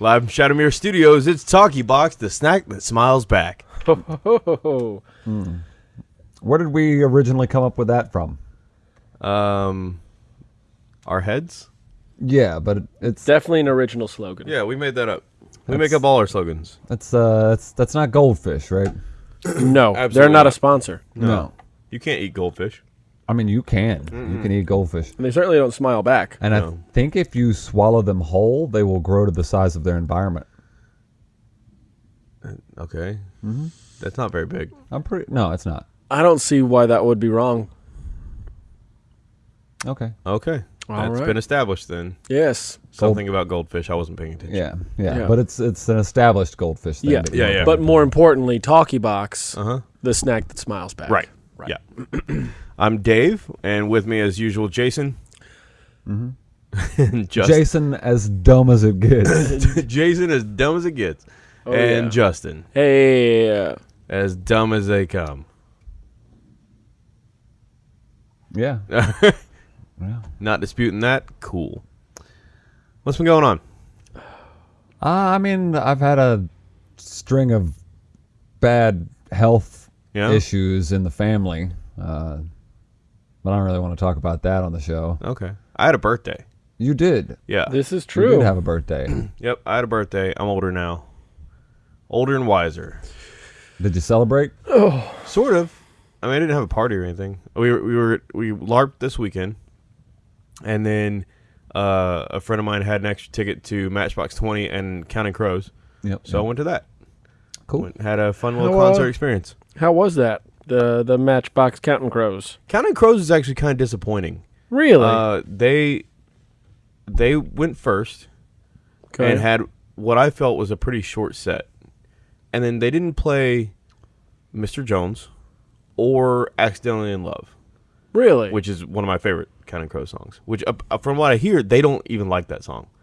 Live from Shadowmere Studios, it's Talkie Box, the snack that smiles back. Oh, Where did we originally come up with that from? Um, our heads? Yeah, but it, it's definitely an original slogan. Yeah, we made that up. We That's- make up all our slogans. that's uh that's that's not goldfish, right? No, they're Absolutely not a not. sponsor. No. You can't eat goldfish. I mean, you can. You can eat goldfish. And they certainly don't smile back. And No. I think if you swallow them whole, they will grow to the size of their environment. Okay. Mm-hmm. That's not very big. I'm pretty. No, it's not. I don't see why that would be wrong. Okay. Okay. All That's right. been established then. Yes. Something about goldfish. I wasn't paying attention. Yeah, yeah, Yeah. But it's it's an established goldfish thing. Yeah. Yeah, yeah. But more importantly, Talkie Box, Uh huh. the snack that smiles back. Right. Right. Yeah. I'm Dave, and with me as usual, Jason. Mm-hmm. and Jason, as dumb as it gets. Jason, as dumb as it gets, Oh, and yeah. Justin, Hey, as dumb as they come. yeah. yeah. Not disputing that. Cool. What's been going on? Uh, I mean, I've had a string of bad health Yeah. issues in the family, uh, but I don't really want to talk about that on the show. Okay. I had a birthday. You did. Yeah. this is You true. did have a birthday. Yep. I had a birthday. I'm older now. Older and wiser. did you celebrate? Oh. Sort of. I mean, I didn't have a party or anything. We were we were we larped this weekend, and then uh, a friend of mine had an extra ticket to Matchbox Twenty and Counting Crows, Yep. so I went to that. Cool. Went, had a fun little How, uh, concert experience. How was that? The the Matchbox Counting Crows. Counting Crows is actually kind of disappointing. Really? Uh, they they went first Okay. and had what I felt was a pretty short set, and then they didn't play Mr. Jones or Accidentally in Love. really? which is one of my favorite Counting Crow songs. Which, uh, from what I hear, they don't even like that song.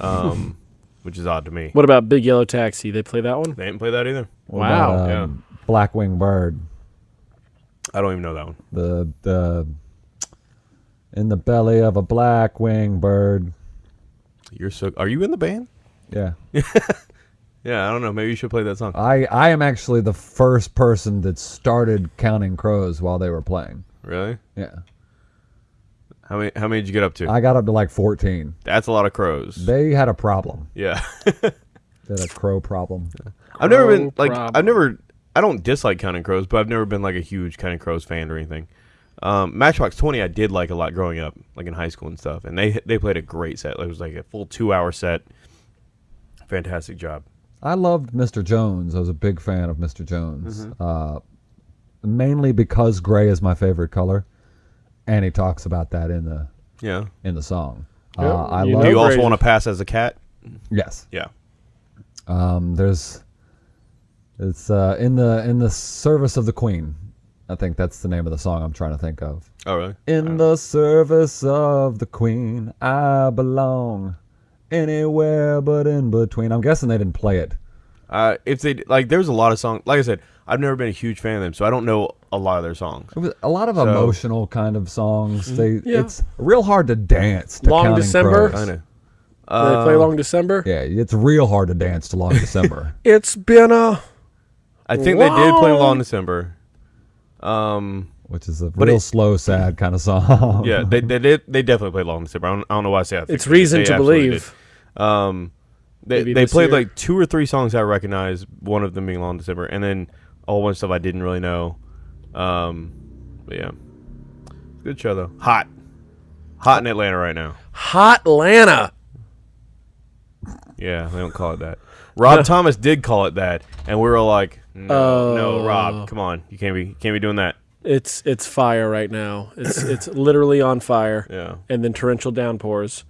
Um, which is odd to me. what about Big Yellow Taxi? They play that one? They didn't play that either. What Wow. about, um, Blackwing Bird. I don't even know that one. The the in the belly of a black wing bird. You're so. Are you in the band? Yeah. Yeah, I don't know. Maybe you should play that song. I I am actually the first person that started counting crows while they were playing. Really? Yeah. How many? How many did you get up to? I got up to like 14. That's a lot of crows. They had a problem. yeah. They had a crow problem. I've never been like. problem. I've never. I don't dislike Counting Crows, but I've never been like a huge Counting Crows fan or anything. Um, Matchbox Twenty, I did like a lot growing up, like in high school and stuff, and they they played a great set. It was like a full two hour set. Fantastic job. I loved Mr. Jones. I was a big fan of Mr. Jones. Mm-hmm. Uh, mainly because gray is my favorite color, and he talks about that in the Yeah. in the song. Yeah, Uh, I you love Do you also want to pass as a cat? yes. Yeah. Um, there's it's uh, in the in the service of the queen. I think that's the name of the song I'm trying to think of. Oh, really? In the service of the queen, I belong anywhere but in between. I'm guessing they didn't play it. Uh, if they like, there's a lot of songs. Like I said, I've never been a huge fan of them, so I don't know a lot of their songs. It was a lot of So- emotional kind of songs. They Yeah. it's real hard to dance. To Long Counting December? Crows. I know. Do they play Um, Long December? Yeah, it's real hard to dance to Long December. It's been a I think they did play Long- Long December. Um, which is a real it- slow, sad kind of song. yeah, they they did. They definitely played Long December. I don't, I don't know why I say that. It's reason They to believe. did. Um, they Maybe they played year. like two or three songs I recognize. One of them being Long December, and then all whole bunch of stuff I didn't really know. Um, but yeah, good show though. Hot, hot in Atlanta right now. Hot Atlanta. Yeah, they don't call it that. Rob Thomas did call it that, and we were like, no, no, Oh. Rob, uh, come on, you can't be, you can't be doing that. It's it's fire right now. It's it's literally on fire. Yeah, And then torrential downpours,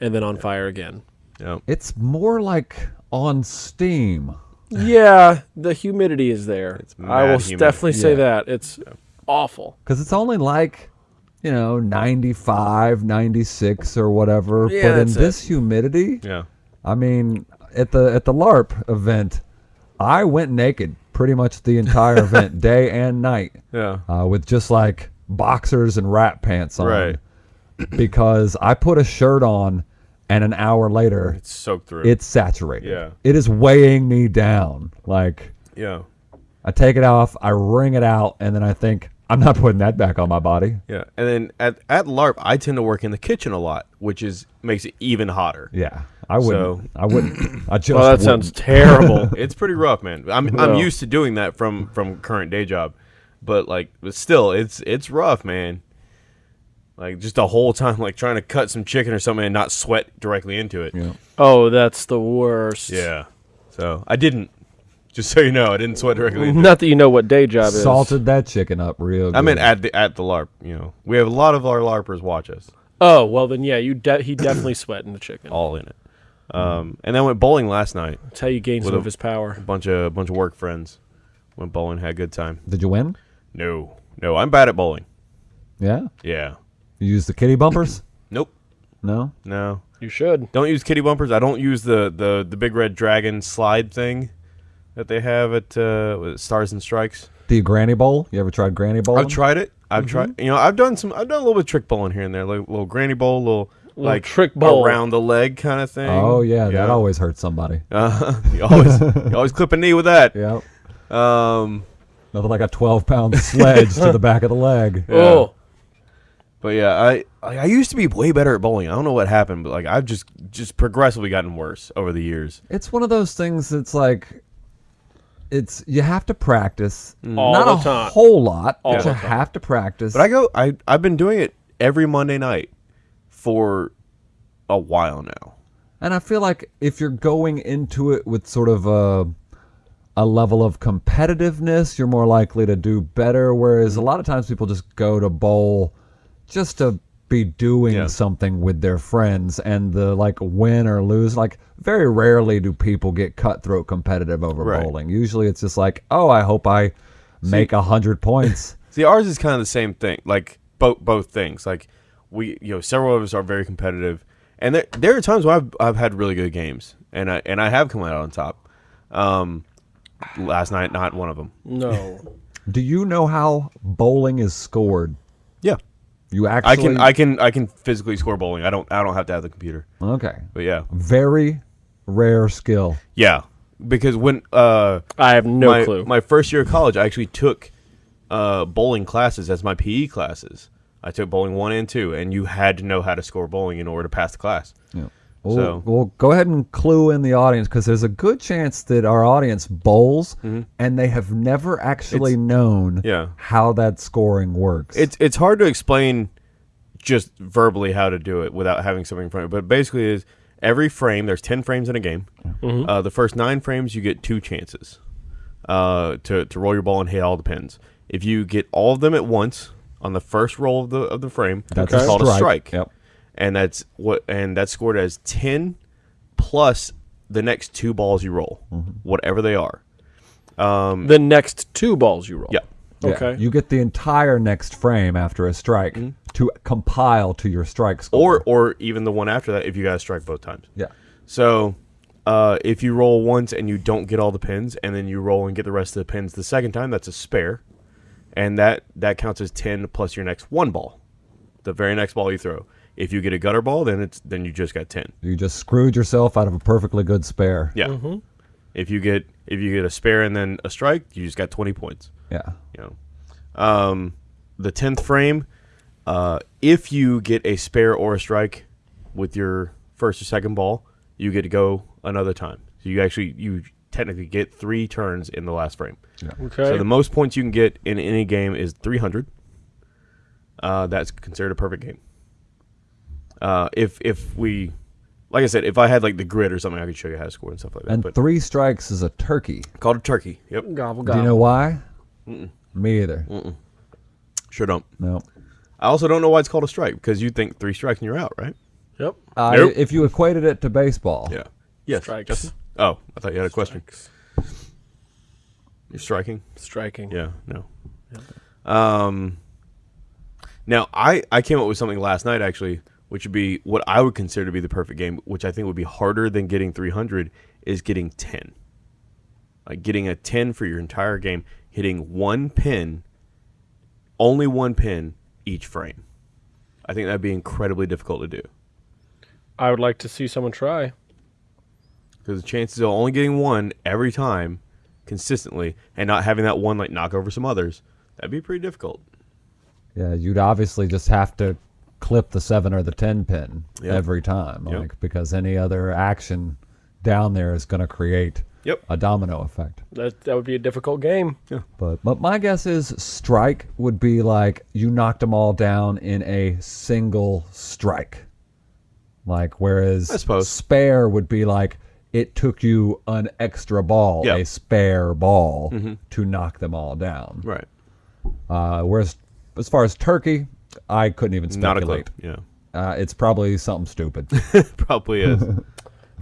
and then on fire again. yeah. It's more like on steam. Yeah, the humidity is there. It's I will humid. definitely say Yeah. that. It's awful. because it's only like you know 95 96 or whatever Yeah, but in that's this humidity Yeah. i mean at the at the larp event i went naked pretty much the entire event day and night Yeah. uh, with just like boxers and rat pants on Right. because i put a shirt on and an hour later, It's soaked through. it's saturated. Yeah. It is weighing me down. Like yeah. I take it off, I wring it out, and then I think I'm not putting that back on my body. Yeah. And then at at LARP, I tend to work in the kitchen a lot, which is makes it even hotter. Yeah, I wouldn't. So- I wouldn't. I just. Well, that wouldn't. sounds terrible. It's pretty rough, man. I'm I'm used to doing that from from current day job, but like, but still, it's it's rough, man. Like just the whole time, like trying to cut some chicken or something and not sweat directly into it. Yeah. oh, that's the worst. Yeah. So I didn't. Just so you know, I didn't sweat directly. Into it. Not that you know what day job is. salted that chicken up real. Good. I mean, at the at the LARP, you know, we have a lot of our LARPers watch us, Oh well, then yeah, you de- he definitely sweating the chicken. all in it. Um, and then went bowling last night. That's how you gain some a- of his power. A bunch of bunch of work friends went bowling, had a good time. Did you win? No, no, I'm bad at bowling. Yeah. Yeah. You used the kitty bumpers? Nope. No. No. You should. Don't use kitty bumpers. I don't use the the the big red dragon slide thing that they have at uh, what is it, Stars and Strikes. The granny bowl? You ever tried granny bowl? I've tried it. I've tried. You know, I've done some. I've done a little bit of trick bowling here and there, like a little granny bowl, little, like trick bowl. around the leg kind of thing. Oh yeah, that always hurts somebody. Uh, you always you always clip a knee with that. Yeah. Um, Nothing like a 12 pound sledge to the back of the leg. Yeah. Oh, but yeah, I I I used to be way better at bowling. I don't know what happened, but like I've just just progressively gotten worse over the years. It's one of those things that's like, it's you have to practice. All Not the a time. whole lot, All but you time. have to practice. But I go. I I've been doing it every Monday night for a while now. And I feel like if you're going into it with sort of a a level of competitiveness, you're more likely to do better. Whereas a lot of times people just go to bowl just to be doing Yeah. something with their friends and the like win or lose. Like very rarely do people get cutthroat competitive over Right. bowling. Usually it's just like, oh, I hope I make a hundred points. See, ours is kind of the same thing. Like both both things. Like we, you know, several of us are very competitive, and there there are times where I've I've had really good games, and I and I have come out on top. Um, last night, not one of them. no. do you know how bowling is scored? Yeah, You actually I can I can I can physically score bowling. I don't I don't have to have the computer. okay. But yeah, Very rare skill. yeah. Because when uh I have no my, clue. my first year of college, I actually took uh bowling classes as my PE classes. I took bowling one and two, and you had to know how to score bowling in order to pass the class. Yeah. Well, So- well, go ahead and clue in the audience because there's a good chance that our audience bowls and they have never actually known Mm-hmm. Yeah. how that scoring works. It's it's hard to explain just verbally how to do it without having something in front of you. But basically, is every frame there's ten frames in a game. Uh, the first nine frames you get two chances uh, to to roll your ball and hit all the pins. If you get all of them at once on the first roll of the of the frame, That's it's a called a strike. strike. Yep. And that's what and that's scored as ten plus the next two balls you roll, mm-hmm. whatever they are. Um, the next two balls you roll. Yeah. Yeah. Okay. You get the entire next frame after a strike mm-hmm. to compile to your strike score. Or or even the one after that if you got to strike both times. yeah. So, uh, if you roll once and you don't get all the pins, and then you roll and get the rest of the pins the second time, that's a spare, and that that counts as ten plus your next one ball, the very next ball you throw. If you get a gutter ball, then it's then you just got ten. You just screwed yourself out of a perfectly good spare. Yeah. If you get if you get a spare and then a strike, you just got twenty points. Yeah. You know, um, the tenth frame. Uh, if you get a spare or a strike with your first or second ball, you get to go another time. So you actually you technically get three turns in the last frame. Yeah. Okay. So the most points you can get in any game is 300. Uh, that's considered a perfect game. Uh, if if we, like I said, if I had like the grid or something, I could show you how to score and stuff like that. And but three strikes is a turkey. called a turkey. Yep. gobble gobble. Do you know why? Me either. Sure don't. No. I also don't know why it's called a strike because you think three strikes and you're out, right? Yep. Uh, Nope. If you equated it to baseball, Yeah. Yes. Strikes. Justin? Oh, I thought you had a question. You're striking. Striking. Yeah, no. Um, now I I came up with something last night actually, which would be what I would consider to be the perfect game, which I think would be harder than getting 300 is getting 10. Like getting a 10 for your entire game, hitting one pin, only one pin each frame. I think that'd be incredibly difficult to do. I would like to see someone try. Because the chances of only getting one every time consistently and not having that one like knock over some others, that'd be pretty difficult. Yeah, you'd obviously just have to clip the seven or the ten pin Yep. every time, Yep. like because any other action down there is going to create Yep. a domino effect. That that would be a difficult game. Yeah. But but my guess is strike would be like you knocked them all down in a single strike. Like whereas I suppose. spare would be like it took you an extra ball, Yeah. a spare ball Mhm. to knock them all down. Right. Uh, whereas as far as turkey, I couldn't even Not a clue. speculate. Yeah. Uh, it's probably something stupid. Probably is. kind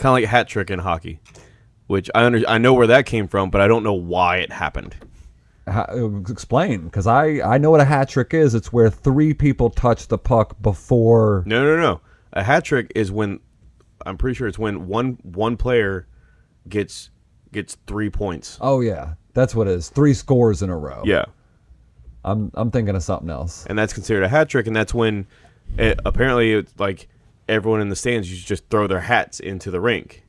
of like a hat trick in hockey, which I under- I know where that came from, but I don't know why it happened. How, explain, because I I know what a hat trick is. It's where three people touch the puck before. No, no, no. A hat trick is when I'm pretty sure it's when one one player gets gets three points. Oh yeah, that's what it is. Three scores in a row. Yeah, I'm I'm thinking of something else. and that's considered a hat trick, and that's when it, apparently it's like everyone in the stands used to just throw their hats into the rink.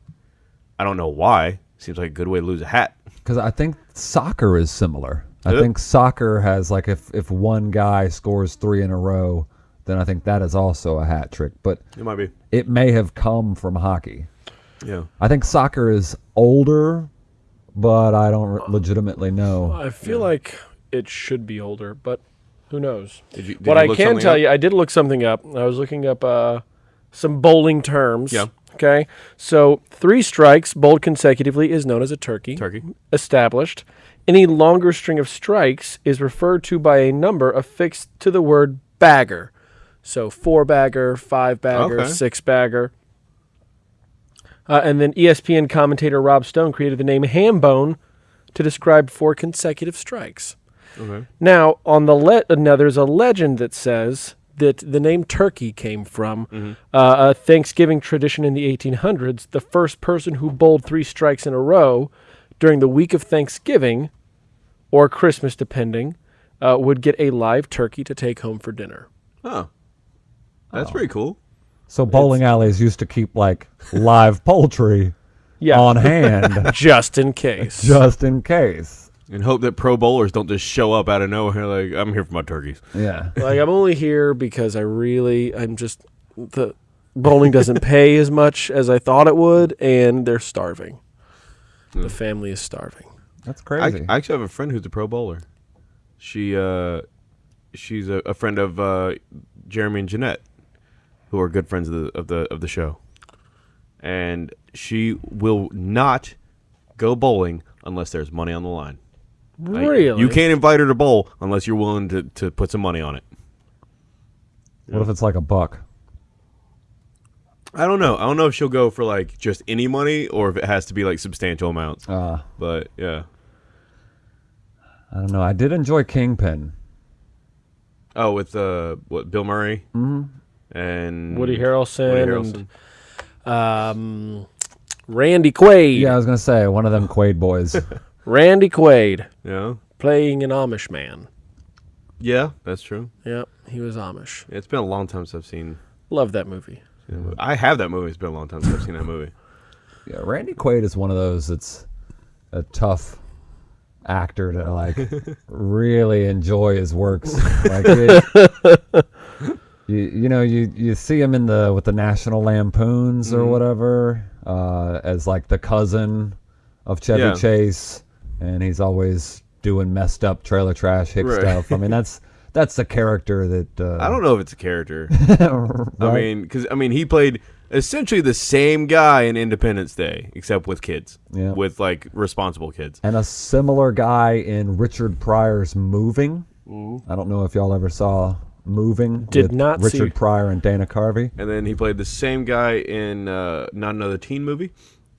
I don't know why. Seems like a good way to lose a hat. Because I think soccer is similar. I Is it? think soccer has like if if one guy scores three in a row, then I think that is also a hat trick. But It might be. it may have come from hockey. Yeah. I think soccer is older, but I don't re- legitimately know. I feel like it should be older, but who knows? Did you? Did what you I look can tell up? you, I did look something up. I was looking up uh, some bowling terms. Yeah. Okay. So three strikes bowled consecutively is known as a turkey. Turkey. Established. Any longer string of strikes is referred to by a number affixed to the word bagger. So four bagger, five bagger, Okay. six bagger. Uh, and then ESPN commentator Rob Stone created the name ham bone to describe four consecutive strikes. Okay. Now, on the le- now there's a legend that says that the name turkey came from uh, a Thanksgiving tradition in the 1800s. The first person who bowled three strikes in a row during the week of Thanksgiving or Christmas, depending, uh, would get a live turkey to take home for dinner. Oh, that's pretty cool. So bowling alleys used to keep like live poultry Yeah, on hand just in case. just in case. And hope that pro bowlers don't just show up out of nowhere like I'm here for my turkeys. Yeah. like I'm only here because I really I'm just the bowling doesn't pay as much as I thought it would, and they're starving. The family is starving. That's I, crazy. I actually have a friend who's a pro bowler. She uh, she's a, a friend of uh, Jeremy and Jeanette, who are good friends of the of the of the show. And she will not go bowling unless there's money on the line. Like, Really? You can't invite her to bowl unless you're willing to, to put some money on it. what if it's like a buck? I don't know. I don't know if she'll go for like just any money or if it has to be like substantial amounts. Uh, But yeah. I don't know. I did enjoy Kingpin. Oh, with uh, what Bill Murray and Woody Harrelson, Woody Harrelson. and um, Randy Quaid. Yeah, I was gonna say one of them Quaid boys. Randy Quaid Yeah, playing an Amish man. yeah, that's true. Yep, he was Amish. It's been a long time since I've seen. Love that movie. that movie. I have that movie. It's been a long time since I've seen that movie. yeah, Randy Quaid is one of those that's a tough actor to like really enjoy his works. Like it- you, you know, you you see him in the with the National Lampoons or whatever uh, as like the cousin of Chevy Yeah. Chase, and he's always doing messed up trailer trash hick Right. stuff. I mean, that's that's the character that uh, I don't know if it's a character. know. I mean, because I mean, he played essentially the same guy in Independence Day, except with kids. Yeah. With like responsible kids. and a similar guy in Richard Pryor's Moving. I don't know if y'all ever saw Moving. Did with not see- Richard Pryor and Dana Carvey. And then he played the same guy in uh, not another teen movie,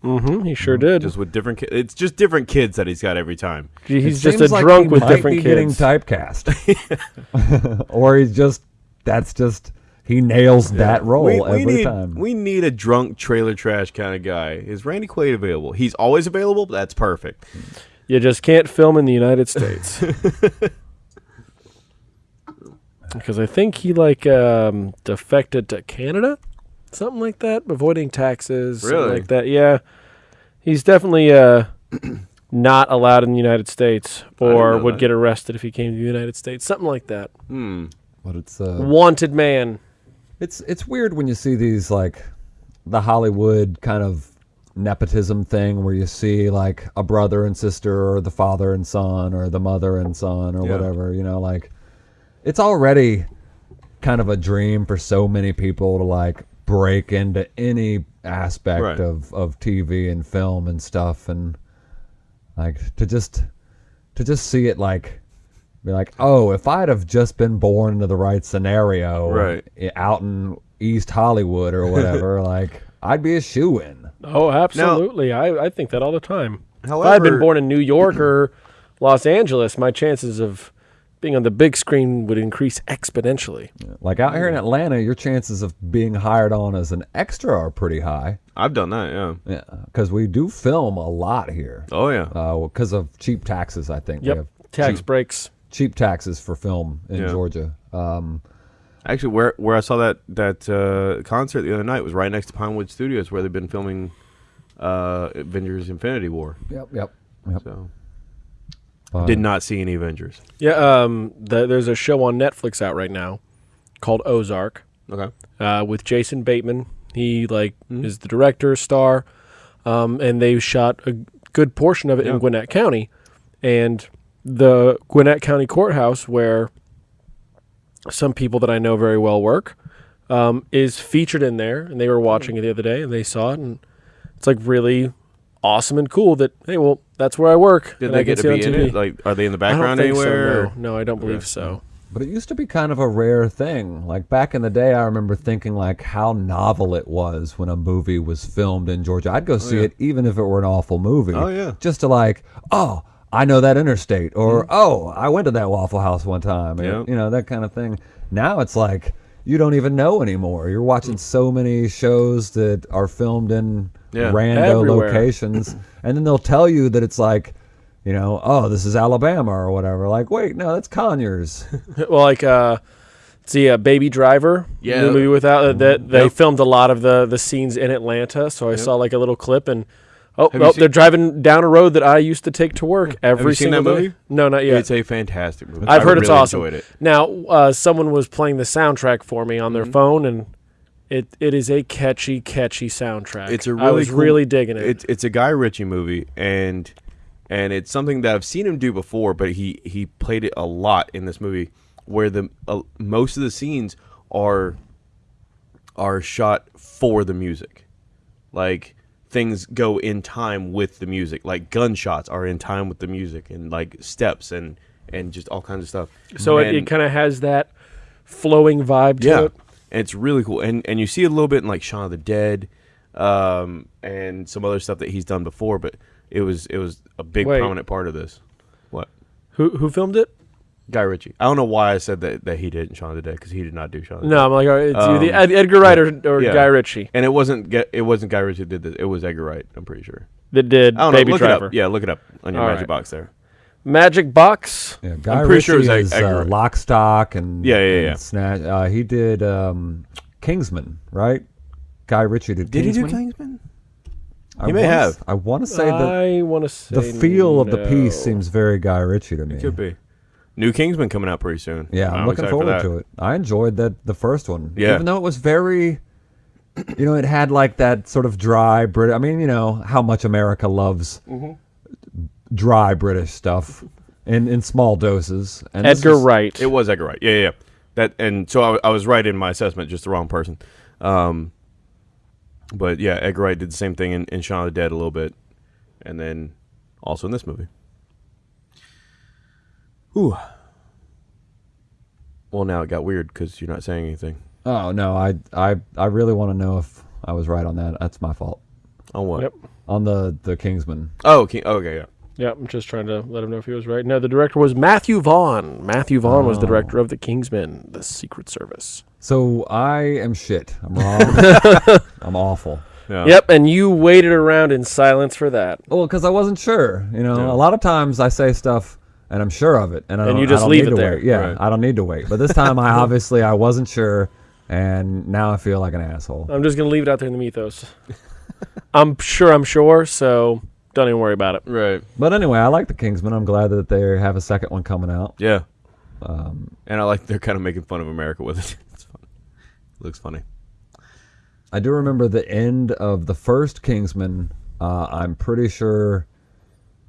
Mm-hmm. He sure did. just with different. Ki- it's just different kids that he's got every time. He's It just a like drunk he with might different be getting kids. typecast, or he's just that's just he nails that role we, we every need, time. We need a drunk trailer trash kind of guy. Is Randy Quaid available? He's always available. That's perfect. You just can't film in the United States. because I think he like um, defected to Canada. something like that, avoiding taxes, something Really? like that. Yeah, he's definitely uh, not allowed in the United States, or would that. get arrested if he came to the United States, something like that. Hmm. But it's uh, Wanted man. It's it's weird when you see these like the Hollywood kind of nepotism thing where you see like a brother and sister or the father and son or the mother and son or Yeah. whatever, you know, like it's already kind of a dream for so many people to like break into any aspect Right. of of TV and film and stuff and like to just to just see it like be like, oh, if I'd have just been born into the right scenario, Right. out in East Hollywood or whatever, like I'd be a shoe in. Oh, absolutely. I, I think that all the time. if I had been born in New York or Los Angeles, my chances of being on the big screen would increase exponentially. Like out here in Atlanta, your chances of being hired on as an extra are pretty high. I've done that. Yeah. Yeah, because we do film a lot here. Oh yeah. Because of cheap taxes, I think. We Yep. have Tax cheap, breaks. cheap taxes for film in Yeah. Georgia. Um, Actually, where where I saw that that uh, concert the other night was right next to Pinewood Studios, where they've been filming uh, Avengers: Infinity War. yep, yep, yep. So Uh, did not see any Avengers. Yeah, um, the, there's a show on Netflix out right now called Ozark Okay. uh, with Jason Bateman. He like is the director, star, um, and they shot a good portion of it Yeah. in Gwinnett County, and the Gwinnett County Courthouse where some people that I know very well work um, is featured in there, and they were watching it the other day and they saw it, and it's like really awesome and cool that hey, well, that's where I work. Did and they I get to be in TV. it? Like, are they in the background anywhere? So, no. no, I don't believe Okay. so. But it used to be kind of a rare thing. Like back in the day, I remember thinking like how novel it was when a movie was filmed in Georgia. I'd go oh, see yeah. it even if it were an awful movie. Oh, yeah. Just to like, oh, I know that interstate, or hmm. oh, I went to that Waffle House one time, or, Yeah. you know that kind of thing. Now it's like you don't even know anymore. You're watching so many shows that are filmed in Yeah. rando Everywhere. locations, and then they'll tell you that it's like. You know, oh, this is Alabama or whatever. Like, wait, no, that's Conyers. well, like uh, see, uh, Baby Driver, Yeah. the movie without uh, that they Yep. filmed a lot of the the scenes in Atlanta. So I saw like a little clip and. Oh, oh they're driving down a road that I used to take to work every you seen single that day. movie? No, not yet. It's a fantastic movie. I've I heard it's awesome. Enjoyed it. Now, uh, someone was playing the soundtrack for me on their Mm-hmm. phone, and it it is a catchy, catchy soundtrack. It's a really I was cool- really digging it. It's it's a Guy Ritchie movie, and and it's something that I've seen him do before, but he he played it a lot in this movie, where the uh, most of the scenes are are shot for the music, like things go in time with the music, like gunshots are in time with the music, and like steps and and just all kinds of stuff. so it, And- it kind of has that flowing vibe to yeah, it. and it's really cool. And and you see a little bit in like Shaun of the Dead, um, and some other stuff that he's done before. But it was it was a big Wait. prominent part of this. What Who who filmed it? Guy Ritchie? I don't know why I said that that he did in Shaun of the Dead because he did not do Shaun of the No, Dead. I'm like, all right, it's either Um, Ed, Edgar Wright or, or yeah. Guy Ritchie And it wasn't it wasn't Guy Ritchie that did this. It was Edgar Wright. I'm pretty sure. that did I don't Baby know. Look Driver. it up. Yeah, look it up on your All magic right. box there. Magic Box. Yeah, Guy pretty sure it was Ritchie is Edgar uh, Wright. Lock, Stock, and Yeah, yeah, and yeah. Snatch. Uh, he did um, Kingsman, right? Guy Ritchie did. Did Kingsman? he do Kingsman? I He may wanna have. s- I want to say that I want to say the feel of the piece seems very Guy Ritchie to me. It could be. New Kingsman coming out pretty soon. Yeah, I'm, looking excited for forward that. to it. I enjoyed that the first one. Yeah. Even though it was very you know, it had like that sort of dry Brit I mean, you know, how much America loves Mm-hmm. dry British stuff in in small doses. And Edgar was- Wright. It was Edgar Wright. Yeah, yeah. yeah. That and so I, I was right in my assessment, just the wrong person. Um, but yeah, Edgar Wright did the same thing in, in Shaun of the Dead a little bit, and then also in this movie. Ooh. Well, now it got weird because you're not saying anything. Oh no, I I I really want to know if I was right on that. That's my fault. On what? Yep. On the the Kingsman. Oh, King, oh, okay, yeah. Yeah, I'm just trying to let him know if he was right. No, the director was Matthew Vaughn. Matthew Vaughn was the oh. director of The Kingsman, The Secret Service. So I am shit. I'm wrong. I'm awful. yeah. Yep, and you waited around in silence for that. Well, because I wasn't sure. You know, Yeah. a lot of times I say stuff and I'm sure of it, and I And don't, you just I don't leave need it to there. Wait. Yeah, Right. I don't need to wait. But this time, I obviously I wasn't sure, and now I feel like an asshole. I'm just gonna leave it out there in the mythos. I'm sure I'm sure, so don't even worry about it. Right. But anyway, I like the Kingsman. I'm glad that they have a second one coming out. Yeah. Um, And I like they're kind of making fun of America with it. It's fun. looks funny. I do remember the end of the first Kingsman. Uh, I'm pretty sure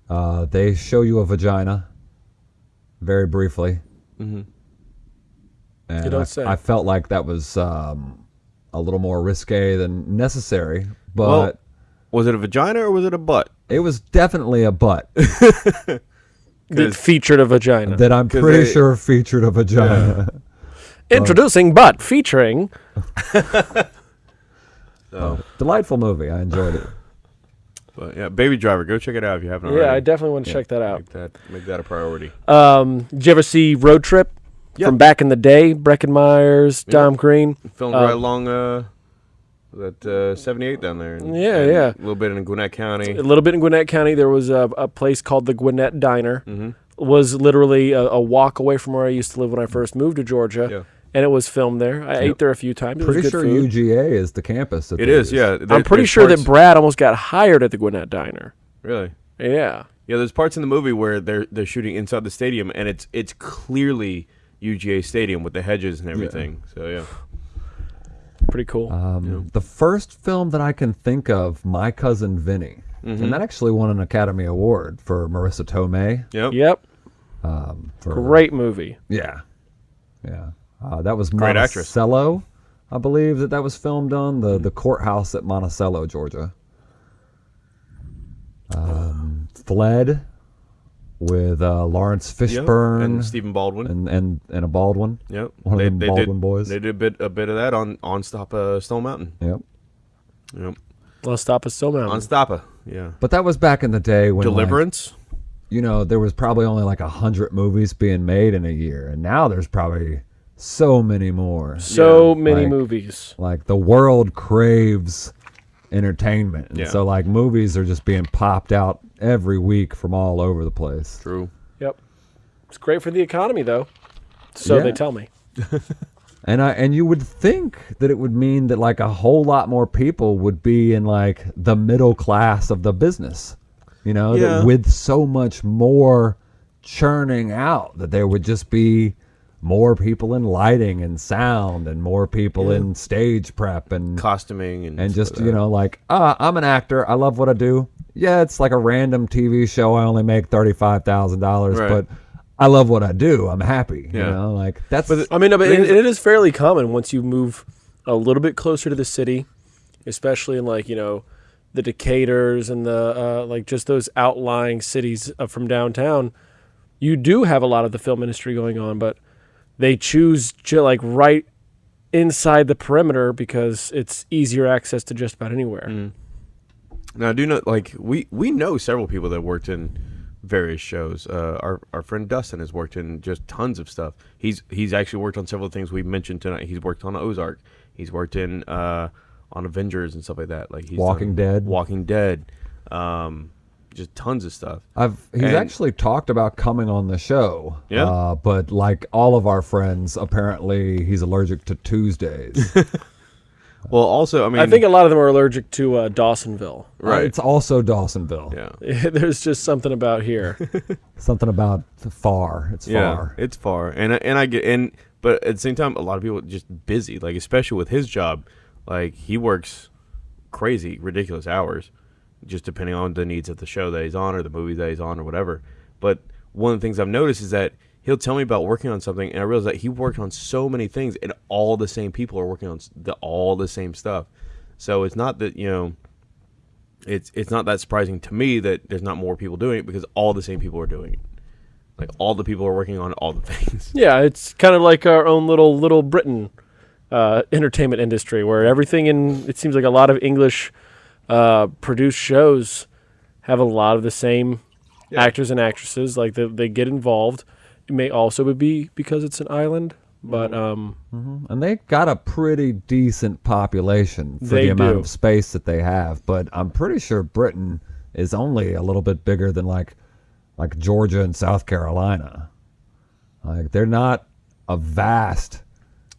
uh, they show you a vagina very briefly. Mhm. And You don't I, say. I felt like that was um, a little more risque than necessary, but Well- Was it a vagina or was it a butt? it was definitely a butt That 'Cause- featured a vagina. that I'm pretty they- sure featured a vagina. Introducing butt featuring. So, Delightful movie. I enjoyed it. But yeah, Baby Driver, go check it out if you haven't already. Yeah, I definitely want to check that out. make that make that a priority. Um, did you ever see Road Trip Yeah. from back in the day? Breckin Meyer's, Tom Green. Filmed Uh, right along uh, that uh, 78 down there. and- Yeah, and yeah. A little bit in Gwinnett County. A little bit in Gwinnett County, there was a, a place called the Gwinnett Diner. Mm-hmm. Was literally a, a walk away from where I used to live when I first moved to Georgia, Yeah. And it was filmed there. I ate there a few times. It was Pretty good sure food. UGA is the campus. That It is, yeah. There- I'm pretty sure parts- that Brad almost got hired at the Gwinnett Diner. Really? Yeah. Yeah, there's parts in the movie where they're they're shooting inside the stadium, and it's it's clearly UGA Stadium with the hedges and everything. So yeah, Pretty cool. Um, The first film that I can think of, My Cousin Vinny, Mm-hmm. and that actually won an Academy Award for Marisa Tomei. yep. yep. Um, for, Great movie. Yeah, yeah. Uh, that was Great actress. Monticello, I believe that that was filmed on the the courthouse at Monticello, Georgia. Um, Fled with uh, Lawrence Yep. Fishburne and Stephen Baldwin. and, and and a Baldwin. yep, one of them Baldwin did, boys. They did a bit a bit of that on on Stop uh, Stone Mountain. Yep. Yep, Let's stop us so on mountain. Stoppa. Yeah, But that was back in the day when like, Deliverance. you know, there was probably only like a hundred movies being made in a year, and now there's probably so many more. So Yeah, many like- movies. Like the world craves entertainment, and Yeah. so like movies are just being popped out every week from all over the place. True. Yep. It's great for the economy, though. So Yeah. they tell me. And I and you would think that it would mean that like a whole lot more people would be in like the middle class of the business. You know, Yeah. that with so much more churning out that there would just be more people in lighting and sound and more people in stage prep and Costuming and and just you know like ah I'm an actor. I love what I do. Yeah it's like a random TV show. I only make thirty five thousand dollars Right. but I love what I do. I'm happy you Yeah. know like that's I mean, no, but But it, it is fairly common once you move a little bit closer to the city, especially in like you know the Decaturs and the uh, like just those outlying cities uh, from downtown. You do have a lot of the film industry going on, but they choose ju- like right inside the perimeter because it's easier access to just about anywhere. Mm. Now, I do know, like we we know several people that worked in various shows. Uh, our our friend Dustin has worked in just tons of stuff. He's he's actually worked on several things we mentioned tonight. He's worked on Ozark. He's worked in uh, on Avengers and stuff like that. Like he's Walking Dead. Walking Dead, um, just tons of stuff. I've he's And- actually talked about coming on the show. Yeah? Uh, but like all of our friends, apparently he's allergic to Tuesdays. Well, also, I mean, I think a lot of them are allergic to uh, Dawsonville. right. Uh, it's also Dawsonville. yeah. There's just something about here. Something about far. It's Yeah, far. it's far, and and I get and but at the same time, a lot of people are just busy. Like especially with his job, like he works crazy, ridiculous hours, just depending on the needs of the show that he's on or the movie that he's on or whatever. But one of the things I've noticed is that he'll tell me about working on something, and I realize that he worked on so many things, and all the same people are working on the all the same stuff. So it's not that you know. It's it's not that surprising to me that there's not more people doing it because all the same people are doing it. Like all the people are working on all the things. Yeah, it's kind of like our own little little Britain uh, entertainment industry, where everything in it seems like a lot of English uh, produced shows have a lot of the same actors and actresses. Like they, they get involved. It may also be because it's an island, but um, And they got a pretty decent population for the amount do. of space that they have. But I'm pretty sure Britain is only a little bit bigger than like like Georgia and South Carolina. Like they're not a vast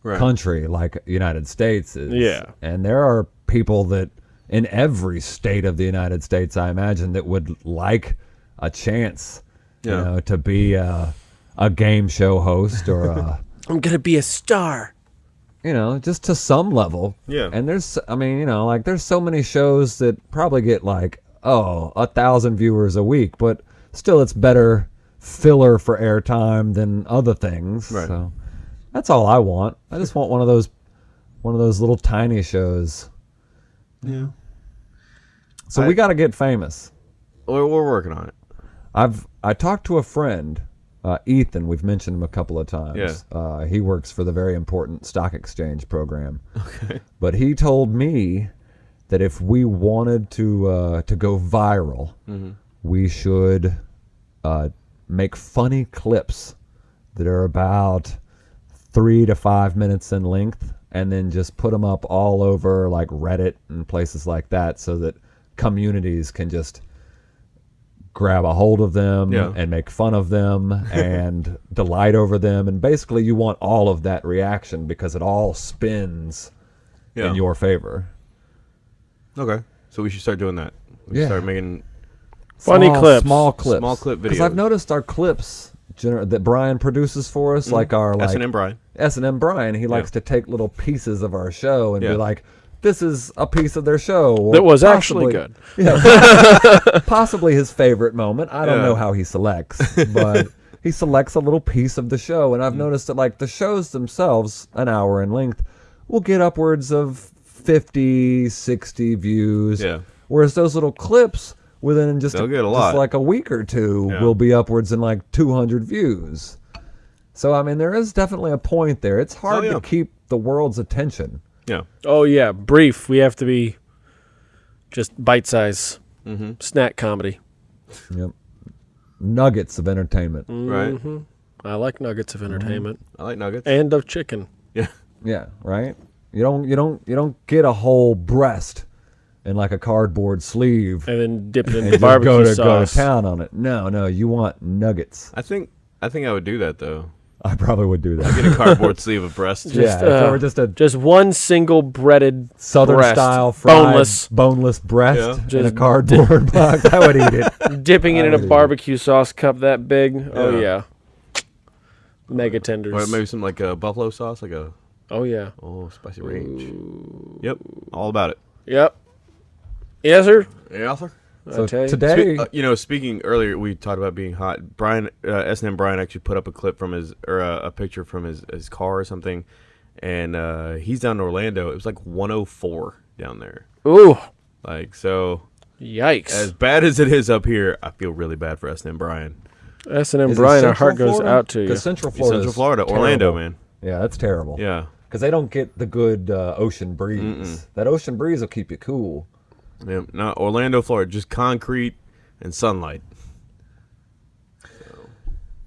Right. country like United States is. Yeah. And there are people that in every state of the United States, I imagine, that would like a chance, Yeah. you know, to be a, a game show host or a, I'm gonna be a star. you know, just to some level. Yeah. And there's, I mean, you know, like there's so many shows that probably get like, oh, a thousand viewers a week, but still it's better filler for airtime than other things. Right. So that's all I want. I just want one of those, one of those little tiny shows. Yeah. So I- we got to get famous. We're, we're working on it. I've I talked to a friend, uh, Ethan. We've mentioned him a couple of times. Yeah. Uh, he works for the very important stock exchange program. Okay. But he told me that if we wanted to uh, to go viral, we should uh, make funny clips that are about three to five minutes in length, and then just put them up all over like Reddit and places like that, so that communities can just grab a hold of them Yeah. and make fun of them and delight over them and basically you want all of that reaction because it all spins Yeah. in your favor Okay. So we should start doing that. We should Yeah. start making. Funny small, clips. small clips Small clip videos. because i've noticed our clips gener- that brian produces for us mm-hmm. like our like S&M Brian. s&m brian he likes to take little pieces of our show and Yeah. be like this is a piece of their show That was actually good. Yeah, possibly his favorite moment. I don't Yeah. know how he selects, but he selects a little piece of the show, Mm. and I've noticed that like the shows themselves, an hour in length, will get upwards of 50, 60 views. Yeah. Whereas those little clips within just, get a just like a week or two Yeah. will be upwards in like 200 views. So I mean, there is definitely a point there. It's hard Oh, yeah. to keep the world's attention. Yeah. Oh yeah, brief. We have to be just bite size Mm-hmm. snack comedy. Yep. Nuggets of entertainment. Right. I like nuggets of entertainment I like nuggets. and of chicken. yeah. Yeah, right. You don't you don't you don't get a whole breast in like a cardboard sleeve And then dip it in and the just barbecue go to go sauce. to town on it. No, no, you want nuggets. I think I think I would do that though. I probably would do that. Get a cardboard sleeve of breast. Just, yeah, if uh, were just a Just one single breaded southern breast, style fried boneless, boneless breast Yeah. in a Just cardboard box, I would eat it. dipping it in I a would eat it. barbecue sauce cup that big. Oh Yeah. yeah, mega tenders. Or maybe some like a buffalo sauce, like a oh yeah. oh spicy range. Yep. All about it. Yep. Yes, sir. Yeah, sir. So I tell you. today, Spe- uh, you know, speaking earlier, we talked about being hot. Brian, uh, S&M Brian actually put up a clip from his, or uh, a picture from his, his car or something, and uh, he's down in Orlando. It was like 104 down there. Ooh, Like so, yikes. as bad as it is up here, I feel really bad for S&M Brian. S and M Brian, our Central heart goes out to you. 'Cause Central Florida, Central Florida, Orlando, man. Yeah, that's terrible. Yeah, because they don't get the good uh, ocean breeze. That ocean breeze will keep you cool. Yeah. Not Orlando, Florida, just concrete and sunlight.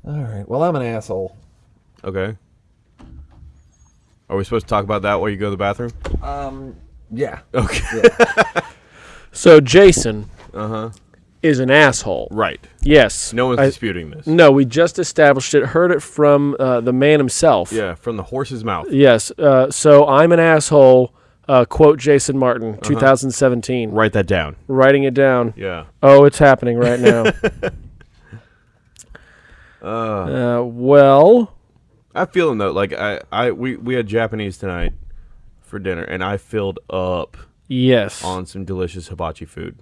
All right. Well, I'm an asshole. Okay. Are we supposed to talk about that while you go to the bathroom? Um. Yeah. Okay. So Jason Uh huh. is an asshole. Right. Yes. No one's I- disputing this. no, we just established it. Heard it from uh, the man himself. Yeah, from the horse's mouth. Yes. Uh, so I'm an asshole. Uh, quote Jason Martin, 2017. Write that down. Writing it down. Yeah. Oh, it's happening right now. uh, well, I feel him though. Like I, I, we, we had Japanese tonight for dinner, and I filled up yes. on some delicious hibachi food.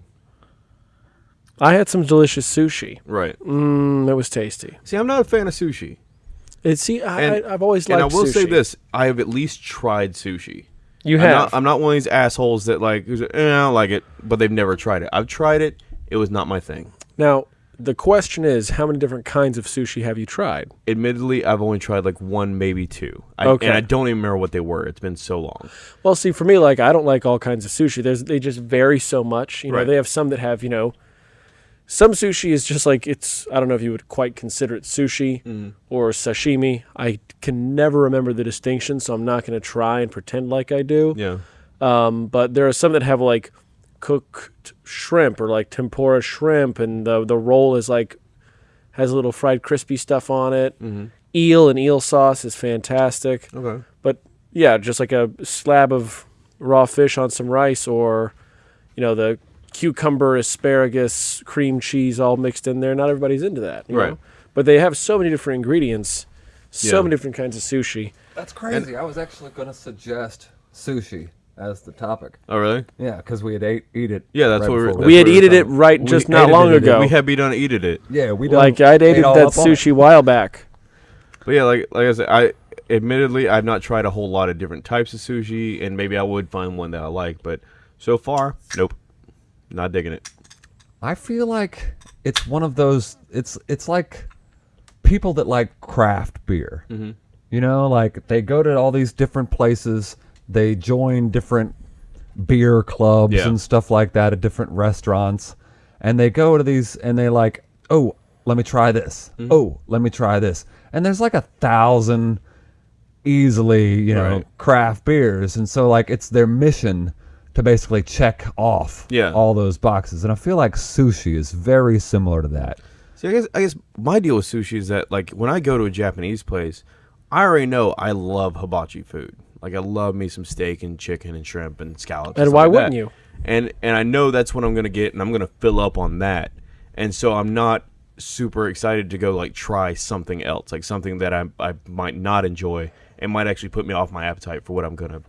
I had some delicious sushi. Right. Mm, it was tasty. See, I'm not a fan of sushi, It, see, I, and I, I've always and liked I will say this: I have at least tried sushi. You I'm have. not, I'm not one of these assholes that like, who's eh, I don't like it, but they've never tried it. I've tried it. It was not my thing. now, the question is, how many different kinds of sushi have you tried? Admittedly, I've only tried like one, maybe two. I, Okay. And I don't even remember what they were. It's been so long. Well, see, for me, like I don't like all kinds of sushi. There's they just vary so much. You know, Right. they have some that have you know, some sushi is just like it's. I don't know if you would quite consider it sushi Mm-hmm. or sashimi. I can never remember the distinction, so I'm not going to try and pretend like I do. Yeah. Um, but there are some that have like cooked shrimp or like tempura shrimp, and the the roll is like has a little fried crispy stuff on it. Mm-hmm. Eel and eel sauce is fantastic. Okay. But Yeah, just like a slab of raw fish on some rice, or you know the cucumber, asparagus, cream cheese all mixed in there. Not everybody's into that, you Right. know? But they have so many different ingredients, so Yeah. many different kinds of sushi. That's crazy. I was actually going to suggest sushi as the topic. Oh, really? Yeah, because we had ate eat it. Yeah, that's right what we were- that's we had what eated it done. right just not ate long it, ago. We had be done eated it. Yeah, we done like I ate ate that up on it. sushi a while back. But yeah, like like I said, I admittedly I've not tried a whole lot of different types of sushi, and maybe I would find one that I like, but so far, nope, not digging it. I feel like it's one of those. It's it's like people that like craft beer. Mm-hmm. You know, like they go to all these different places. They join different beer clubs Yeah. and stuff like that at different restaurants, and they go to these and they like, oh, let me try this. Mm-hmm. Oh, let me try this. And there's like a thousand easily, you know, Right. craft beers, and so like it's their mission to basically check off Yeah. all those boxes. And I feel like sushi is very similar to that. See, I guess I guess my deal with sushi is that like when I go to a Japanese place, I already know I love hibachi food. Like I love me some steak and chicken and shrimp and scallops. And stuff why like wouldn't that. you? And and I know that's what I'm gonna get, and I'm gonna fill up on that. And so I'm not super excited to go like try something else, like something that I I might not enjoy and might actually put me off my appetite for what I'm gonna,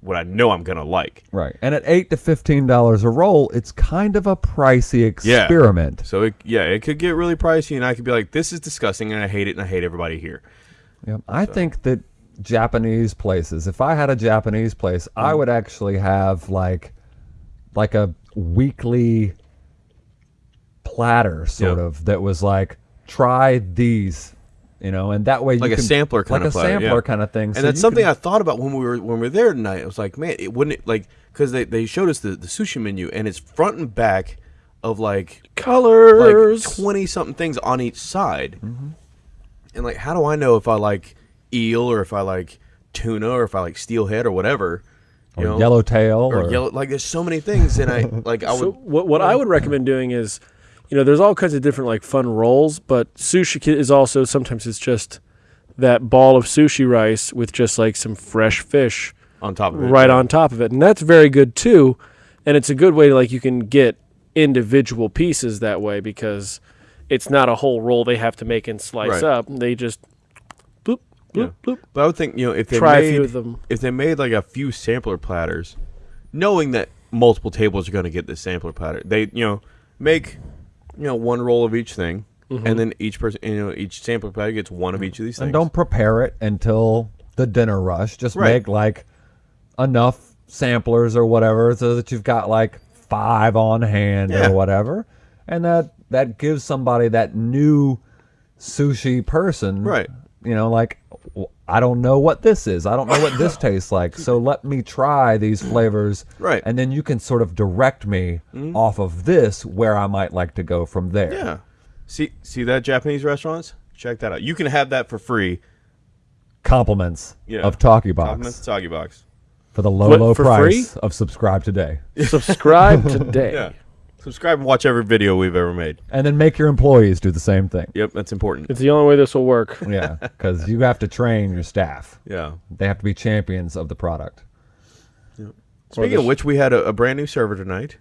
what I know I'm gonna like. Right. And at eight to fifteen dollars a roll, it's kind of a pricey Yeah. experiment. So it, yeah, it could get really pricey, and I could be like, this is disgusting, and I hate it, and I hate everybody here. Yep. I think that Japanese places, if I had a Japanese place, I Mm. would actually have like like a weekly platter sort Yep. of that was like try these, you know, and that way you Like a can- sampler kind like of a platter, sampler yeah. kind of thing. And so that's something can- I thought about when we were when we were there tonight. I was like, man, it wouldn't it like because they, they showed us the, the sushi menu and it's front and back of like like Colors. twenty something things on each side. Mm-hmm. And like, how do I know if I like eel or if I like tuna or if I like steelhead or whatever? You or know, yellowtail or, or, yellow. Like, there's so many things, and I like I So would. what what I would recommend doing is, you know, there's all kinds of different like fun rolls, but sushi is also sometimes it's just that ball of sushi rice with just like some fresh fish on top of it, right on top of it, and that's very good too. And it's a good way to like you can get individual pieces that way because it's not a whole roll they have to make and slice Right. up. They just bloop bloop Yeah. bloop. But I would think you know if they Try a few of them. if they made like a few sampler platters, knowing that multiple tables are going to get this sampler platter, they you know make you know one roll of each thing, Mm-hmm. and then each person you know each sampler platter gets one of each of these things. and don't prepare it until the dinner rush. Just Right. make like enough samplers or whatever so that you've got like five on hand Yeah. or whatever. And that that gives somebody that new sushi person Right. You know, like w- I don't know what this is. I don't know what this tastes like. So let me try these flavors. Right. Mm-hmm. And then you can sort of direct me off of this where I might like to go from there. yeah. See see that Japanese restaurants? Check that out. You can have that for free. Compliments Yeah. of Talkie Box. Compliments to Soggy Box. for the low, What, low for price of subscribe today. Subscribe today. Yeah. Subscribe and watch every video we've ever made. And then make your employees do the same thing. Yep, that's important. It's the only way this will work. Yeah, because you have to train your staff. Yeah. They have to be champions of the product. Speaking of which, we had a, a brand new server tonight.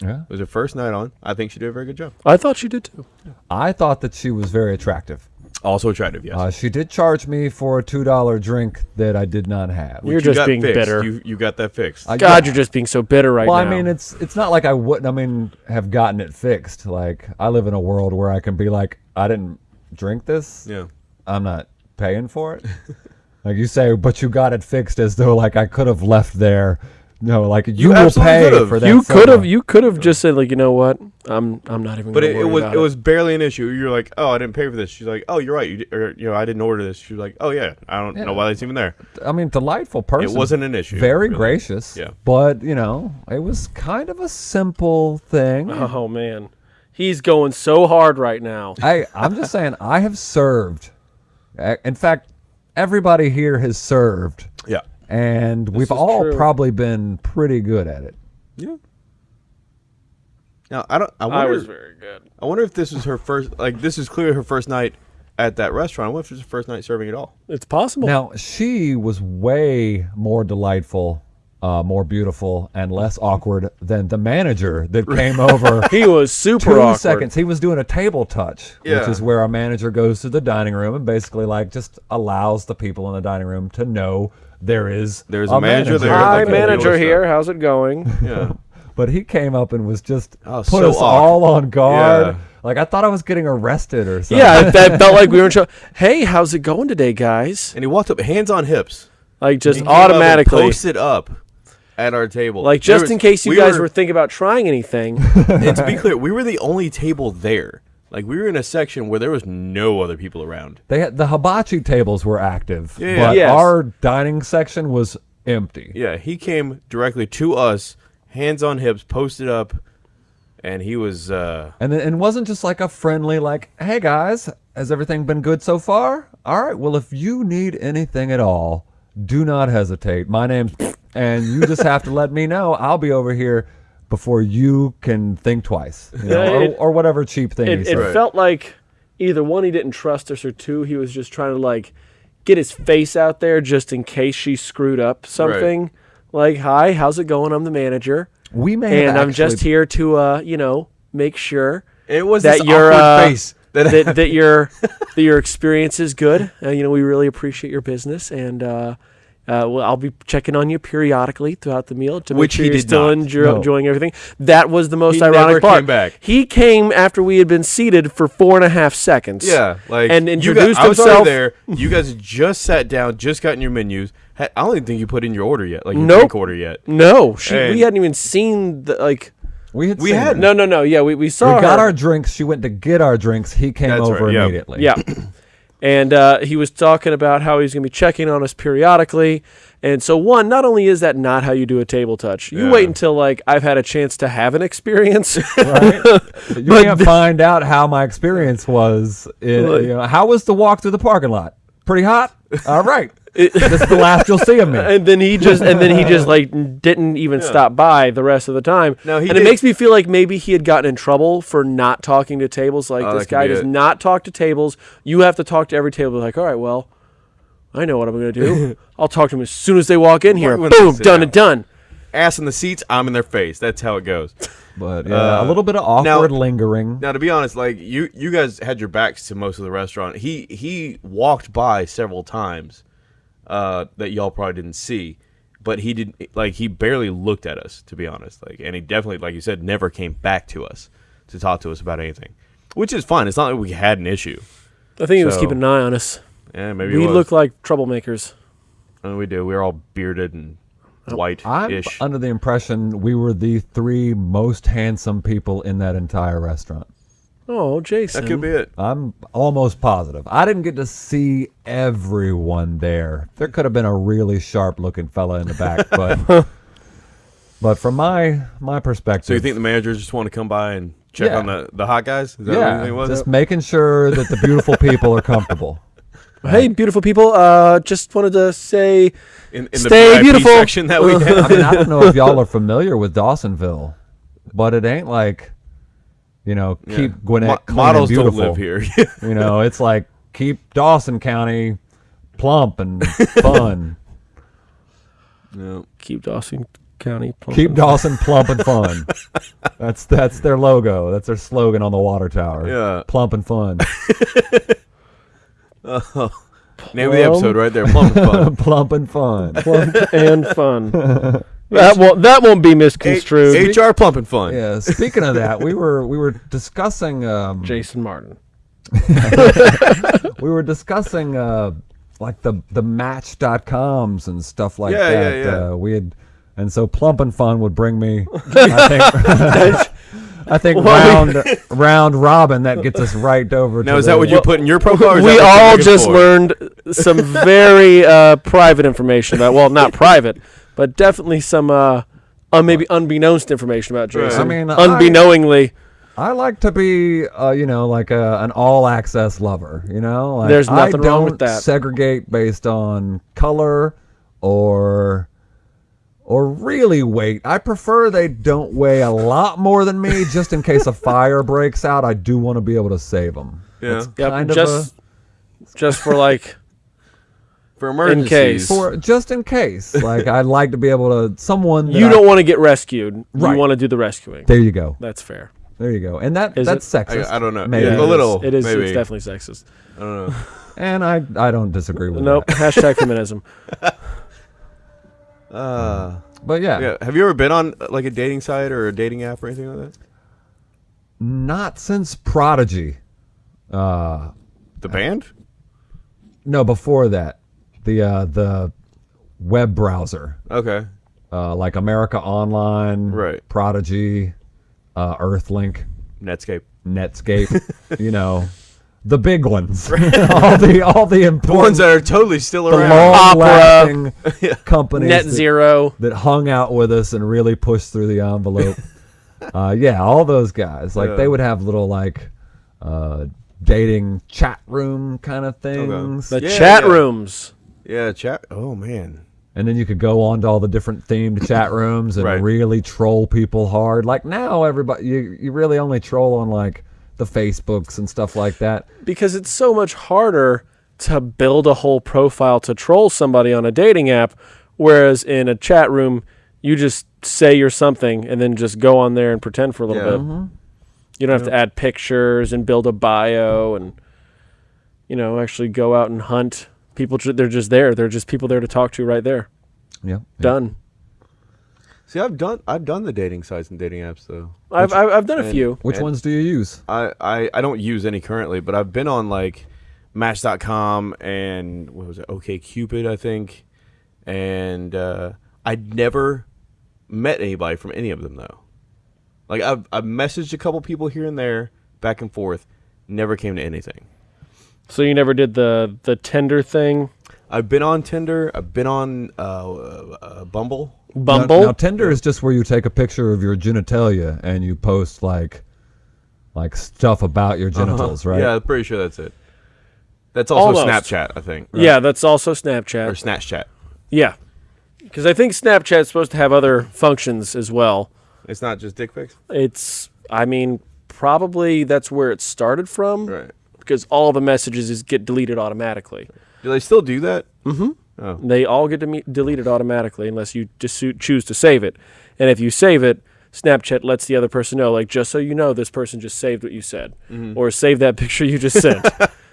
Yeah. It was her first night on. I think she did a very good job. I thought she did too. I thought that she was very attractive. Also attractive, yes. Uh, she did charge me for a two dollar drink that I did not have. You're You just got being fixed. bitter. You, you got that fixed. I- God, yeah. you're just being so bitter right well, now. I mean, it's it's not like I wouldn't. I mean, have gotten it fixed. Like I live in a world where I can be like, I didn't drink this. yeah. I'm not paying for it. like you say, but you got it fixed as though like I could have left there. No, like you, will pay could've. for that. you could have you could have just said like, you know what? I'm I'm not even. But gonna it, it was about it was barely an issue. You're like, oh, I didn't pay for this. She's like, oh, you're right. You, or, you know, I didn't order this. She's like, oh yeah, I don't know why that's even there. I mean, delightful person. It wasn't an issue. Very really. gracious. Yeah. But you know, it was kind of a simple thing. Oh man, he's going so hard right now. I I'm just saying, I have served. In fact, everybody here has served, Yeah. And we've all true. probably been pretty good at it. Yeah. Now I don't. I I wonder. was very good. I wonder if this was her first. Like this is clearly her first night at that restaurant. What if it's the first night serving at all? It's possible. Now she was way more delightful, uh, more beautiful, and less awkward than the manager that came over. he was super Two awkward. seconds. He was doing a table touch, Yeah. which is where a manager goes to the dining room and basically like just allows the people in the dining room to know there is There's a manager there, Hi, like manager here. How's it going? Yeah. But he came up and was just Oh, put so us awkward. all on guard. Yeah. Like I thought I was getting arrested or something. yeah, that felt like we were in trouble. Hey, how's it going today, guys? and he walked up, hands on hips. Like just He came up and automatically. posted up at our table. Like just was- in case you we guys were thinking about trying anything. and to be clear, we were the only table there. Like we were in a section where there was no other people around. They had, the hibachi tables were active, Yeah, but Yes. our dining section was empty. Yeah, he came directly to us, hands on hips, posted up, and he was uh And it, and it wasn't just like a friendly like, "Hey guys, has everything been good so far?" All right, well if you need anything at all, do not hesitate. My name's and you just have to let me know. I'll be over here before you can think twice, you know, Yeah, or, it- or whatever cheap thing it he it said. Right. felt like either one, he didn't trust us, or two, he was just trying to like get his face out there just in case she screwed up something. Like, hi, how's it going? I'm the manager, We may have and I'm just here to, uh, you know, make sure it was that your uh, face. That, that, that your that your experience is good. Uh, you know, we really appreciate your business, and uh, uh, well, I'll be checking on you periodically throughout the meal to make Which sure he you're did still not. enjoy- No. enjoying everything. That was the most He ironic never part. came back. He came after we had been seated for four and a half seconds. yeah, like and you introduced got, I was himself. there. You guys just sat down, just gotten your menus. I don't even think you put in your order yet, like your Nope. drink order yet. No, she, we hadn't even seen the like. we had we seen had- it. No, no, no. Yeah, we, we saw we got her. our drinks. She went to get our drinks. He came That's over right, yeah. immediately. Yeah. And uh, he was talking about how he's going to be checking on us periodically. And so, one, not only is that not how you do a table touch, you Yeah. wait until like I've had a chance to have an experience. right? You can't find out how my experience was. in- Like- you know, how was the walk through the parking lot? Pretty hot. All right. This is the last you'll see of me. and then he just and then he just like didn't even stop by the rest of the time. No, he and it did- makes me feel like maybe he had gotten in trouble for not talking to tables. Like Oh, this that could guy be does it. not talk to tables. You have to talk to every table. Like, all right, well, I know what I'm going to do. I'll talk to them as soon as they walk in here. when they Boom, sit done down. and done. Ass in the seats, I'm in their face. That's how it goes. But yeah, Uh, a little bit of awkward now- lingering. Now, to be honest, like you, you guys had your backs to most of the restaurant. He he walked by several times uh, that y'all probably didn't see, but he didn't like he barely looked at us. To be honest, like, and he definitely, like you said, never came back to us to talk to us about anything, which is fine. It's not like we had an issue. I think he was keeping an eye on us. Yeah, maybe we it look like troublemakers. And we do. We're all bearded and white I'm under the impression we were the three most handsome people in that entire restaurant. Oh, Jason. That could be it. I'm almost positive. I didn't get to see everyone there. There could have been a really sharp looking fella in the back, but but from my my perspective, So you think the managers just want to come by and check Yeah. on the, the hot guys? Is that yeah, think was? just making sure that the beautiful people are comfortable. Hey, beautiful people. Uh, just wanted to say in, in Stay VIP beautiful. section that we I mean, I don't know if y'all are familiar with Dawsonville, but it ain't like, you know, keep Gwinnett Mo- models don't beautiful. live here. You know, it's like keep Dawson County plump and fun. no. keep Dawson County. plump keep Dawson plump and fun. That's that's their logo. That's their slogan on the water tower. Yeah. plump and fun. Oh. Name of the episode right there. Plump and fun. plump and fun. plump and fun. That won't that won't be misconstrued. H- HR plumping fun. Yeah. Speaking of that, we were we were discussing um, Jason Martin. we were discussing uh, like the the match.coms and stuff like Yeah, that. yeah, yeah. Uh, we had and so plumping fun would bring me I think I think round round robin that gets us right over Now to is that what you put in your profile? we that what you're all just for? learned some very uh, private information about. Well, not private, but definitely some uh, uh, maybe unbeknownst information about Right. Jason. I mean, I- unbeknowingly. I like to be, uh, you know, like a, an all access lover. You know, like, There's I nothing wrong with don't that. Segregate based on color or or really weight. I prefer they don't weigh a lot more than me, just in case a fire breaks out. I do want to be able to save them. Yeah. Yep, kind of just just for like For emergencies. case. For just in case, like I'd like to be able to someone. you don't want to get rescued. Right. You want to do the rescuing. There you go. That's fair. There you go. And that Is that's sexist. I, I don't know. Maybe. Yeah, a little. It is. Maybe. It's definitely sexist. I don't know. And I I don't disagree with Nope. that. Hashtag feminism. Uh, But yeah, yeah. Have you ever been on uh, like a dating site or a dating app or anything like that? not since Prodigy. Uh, The band? no, before that, the uh, the web browser, Okay. uh, like America Online, Right. Prodigy, uh, Earthlink, Netscape. Netscape. you know, the big ones. all the all the The important, ones that are totally still the around. long-lasting companies Net that- zero. that hung out with us and really pushed through the envelope. uh, yeah, all those guys. Like Yeah. they would have little like uh, dating chat room kind of things. The Yeah, chat yeah. rooms. Yeah, chat. Oh man. And then you could go on to all the different themed chat rooms and Right. really troll people hard. Like now everybody you you really only troll on like the Facebooks and stuff like that. because it's so much harder to build a whole profile to troll somebody on a dating app whereas in a chat room you just say you're something and then just go on there and pretend for a little Yeah. bit mm-hmm. you don't have to add pictures and build a bio and you know actually go out and hunt people they're just there they're just people there to talk to right there Yeah. done See, I've done I've done the dating sites and dating apps though. I've, I've, I've done a and- few Which ones do you use? I, I I don't use any currently, but I've been on like Match.com and what was it? OK Cupid, I think. And uh, I'd never met anybody from any of them though. Like I've I've messaged a couple people here and there, back and forth, never came to anything. So you never did the the Tinder thing I've been on Tinder. I've been on uh, uh, Bumble. bumble Now, now Tinder is just where you take a picture of your genitalia and you post like like stuff about your genitals, right? Yeah, I'm pretty sure that's it. That's also Almost. Snapchat, I think. yeah that's also Snapchat Or snapchat Snapchat. Yeah, because I think Snapchat's supposed to have other functions as well. It's not just dick pics. It's, I mean, probably that's where it started from. Right. Because all the messages is get deleted automatically. Do they still do that? Mm-hmm. Oh. They all get deleted automatically unless you just choose to save it. And if you save it, Snapchat lets the other person know, like, just so you know, this person just saved what you said, mm-hmm. or save that picture you just sent.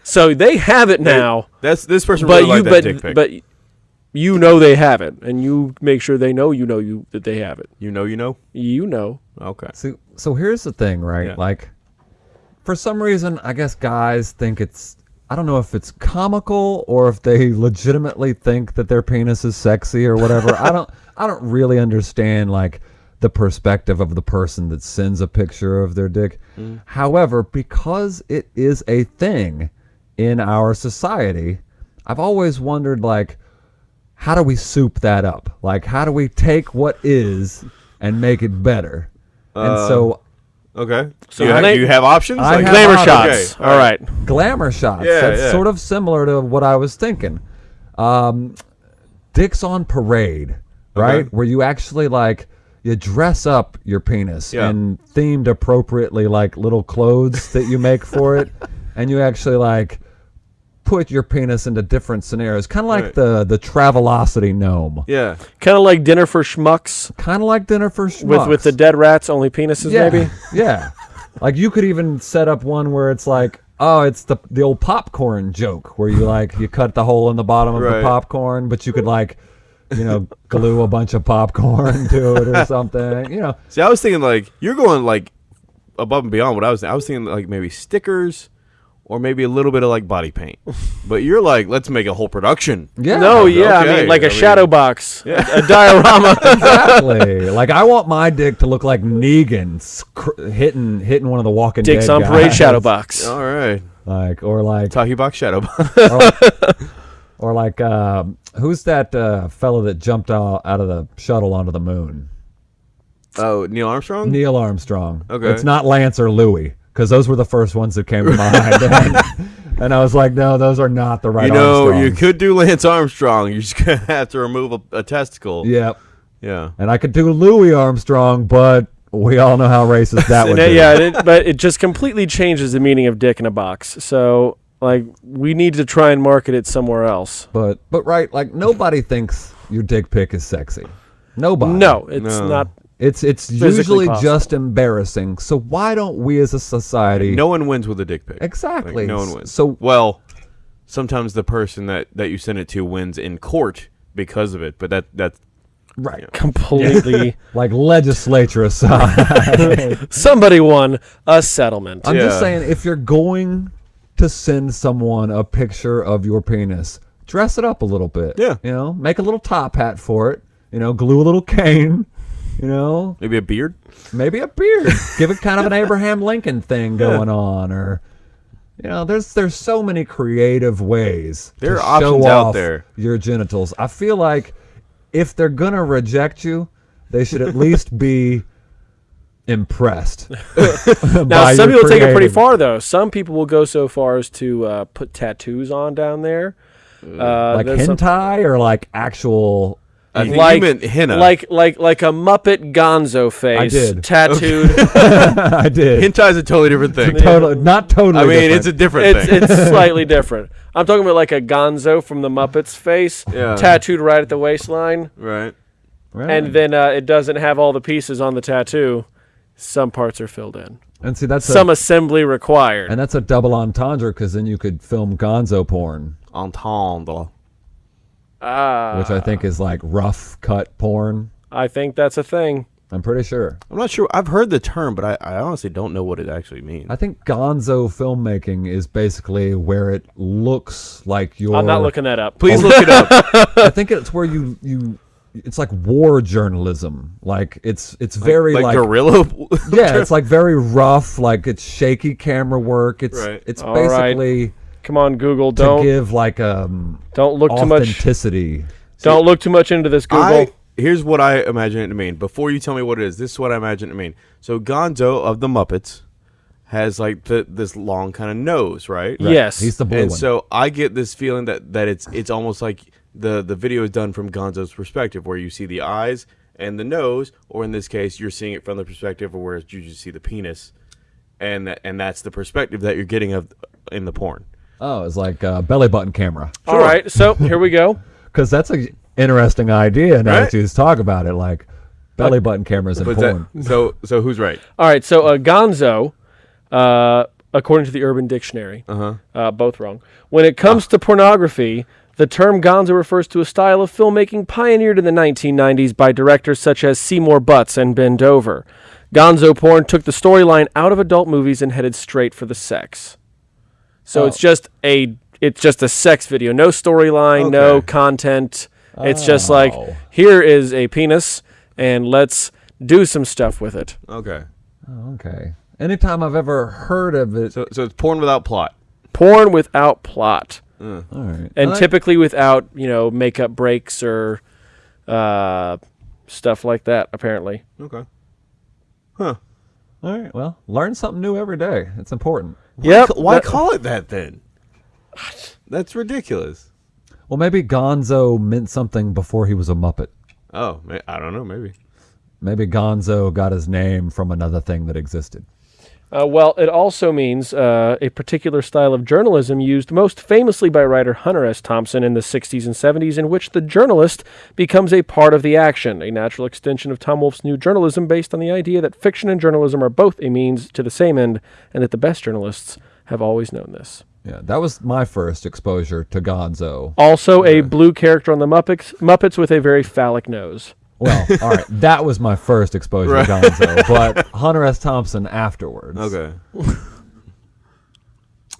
so they have it now. That's this person but really you liked that but dick pic. but you know they have it, and you make sure they know you know you that they have it. you know, you know. You know. Okay. So, so here's the thing, right? Yeah. Like, for some reason, I guess guys think it's. I don't know if it's comical or if they legitimately think that their penis is sexy or whatever. I don't. I don't really understand like the perspective of the person that sends a picture of their dick. Mm. However, because it is a thing in our society, I've always wondered like how do we soup that up? Like, how do we take what is and make it better? and so, uh. Okay. So you, have, you have options? I have Glamour options. shots. All right. glamour shots. Yeah, That's yeah. sort of similar to what I was thinking. Um, Dicks on Parade, right? Okay. Where you actually like you dress up your penis Yeah. and themed appropriately, like little clothes that you make for it, and you actually like put your penis into different scenarios, kind of like Right. the the Travelocity gnome, Yeah. Kind of like dinner for schmucks kind of like Dinner for with Schmucks. with with the dead rats, only penises yeah, maybe. yeah. Like you could even set up one where it's like, oh, it's the the old popcorn joke where you like you cut the hole in the bottom of the popcorn, but you could like, you know, glue a bunch of popcorn to it or something. You know, See, I was thinking like you're going like above and beyond what I was. I was thinking like maybe stickers, or maybe a little bit of like body paint. but you're like, let's make a whole production. yeah. no, yeah, I okay. mean like I a mean- shadow box, a, a diorama. exactly. like I want my dick to look like Negan sc- hitting hitting one of the Walking Dicks Dead on parade shadow box. All right. Like or like Tahi box shadow. box. or like um, who's that uh, fellow that jumped out, out of the shuttle onto the moon? oh, Neil Armstrong. Neil Armstrong. Okay. It's not Lance or Louis because those were the first ones that came to mind. and, and I was like, no, those are not the right. you know, you could do Lance Armstrong. You're just gonna have to remove a, a testicle. Yep. Yeah. And I could do Louis Armstrong, but we all know how racist that would be. yeah, it, but it just completely changes the meaning of dick in a box. So Like we need to try and market it somewhere else. But but right, like nobody thinks your dick pic is sexy. Nobody. No, it's No. not. It's it's Physically usually possible. just embarrassing. So why don't we as a society No one wins with a dick pic. Exactly. Like, no one wins. So- well, sometimes the person that that you send it to wins in court because of it, but that that's right Completely. like legislature aside. Somebody won a settlement. I'm just saying if you're going to send someone a picture of your penis, dress it up a little bit. Yeah. You know, make a little top hat for it. You know, glue a little cane. You know, maybe a beard. maybe a beard. Give it kind of an Abraham Lincoln thing going on, or you know, there's there's so many creative ways. There to are show options out off there. Your genitals. I feel like if they're gonna reject you, they should at least be impressed. Now, some people take it pretty far, though. Some people will go so far as to uh, put tattoos on down there. Uh, like there's some- hentai or like actual. I think like, you meant henna. like like like a Muppet Gonzo face did. tattooed. I did. hentai is a totally different thing. Totally, not totally. I mean, different. it's a different it's thing. it's slightly different. I'm talking about like a Gonzo from the Muppets face, Yeah. tattooed right at the waistline, right. Right. and then uh, it doesn't have all the pieces on the tattoo. Some parts are filled in. and see that's Some a, assembly required. and that's a double entendre because then you could film Gonzo porn, Entendre. Ah, which I think is like rough cut porn. I think that's a thing. I'm pretty sure. I'm not sure. I've heard the term, but I, I honestly don't know what it actually means. I think Gonzo filmmaking is basically where it looks like you're. I'm not looking that up. Please look it up. I think it's where you you. It's like war journalism. Like it's it's very like, like, gorilla. yeah, it's like very rough. Like it's shaky camera work. It's Right. it's All right. Basically Come on, Google. Don't give like um don't look too much. authenticity. Don't look too much into this, Google. I, here's what I imagine it to mean. Before you tell me what it is, this is what I imagine it to mean. So Gonzo of the Muppets has like the, this long kind of nose, right? Yes. He's the blue and one. so I get this feeling that, that it's it's almost like the the video is done from Gonzo's perspective, where you see the eyes and the nose, or in this case, you're seeing it from the perspective of where you just see the penis, and that, and that's the perspective that you're getting of in the porn. Oh, it's like a belly button camera. All right, so here we go. Because that's an interesting idea now Right? that you just talk about it. Like belly button cameras in But porn. that, so so who's right? All right, so uh, Gonzo, uh, according to the Urban Dictionary, uh both wrong. When it comes to pornography, the term Gonzo refers to a style of filmmaking pioneered in the 1990s by directors such as Seymour Butts and Ben Dover. Gonzo porn took the storyline out of adult movies and headed straight for the sex. So it's just a it's just a sex video, no storyline, no Okay. content. It's just like Oh. here is a penis and let's do some stuff with it. Okay, Oh, okay. Anytime I've ever heard of it, so so it's porn without plot. porn without plot all right. and I like- typically without you know makeup breaks or uh, stuff like that apparently Okay. Huh. all right. Well, learn something new every day. It's important. Yep Why that- call it that then? That's ridiculous. Well, maybe Gonzo meant something before he was a Muppet. Oh, I don't know. Maybe. Maybe Gonzo got his name from another thing that existed. Uh, well it also means uh, a particular style of journalism used most famously by writer hunter s thompson in the 60s and 70s in which the journalist becomes a part of the action a natural extension of tom wolfe's new journalism based on the idea that fiction and journalism are both a means to the same end and that the best journalists have always known this Yeah, that was my first exposure to Gonzo. Also, a blue character on the Muppets, Muppets with a very phallic nose. Well, all right, that was my first exposure to Gonzo, but Hunter S. Thompson afterwards. Okay.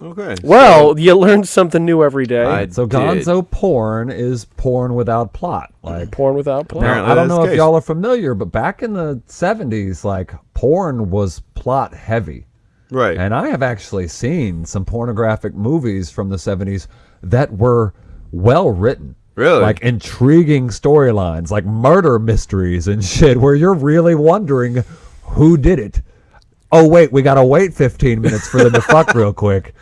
okay. Well, you learn something new every day. I So did. Gonzo porn is porn without plot. Like Porn without plot. Apparently. Now, I don't know if case. y'all are familiar, but back in the 70s, like porn was plot heavy. Right. And I have actually seen some pornographic movies from the 70s that were well written. Really? Like intriguing storylines, like murder mysteries and shit, where you're really wondering who did it. Oh, wait, we got to wait 15 minutes for them to fuck real quick.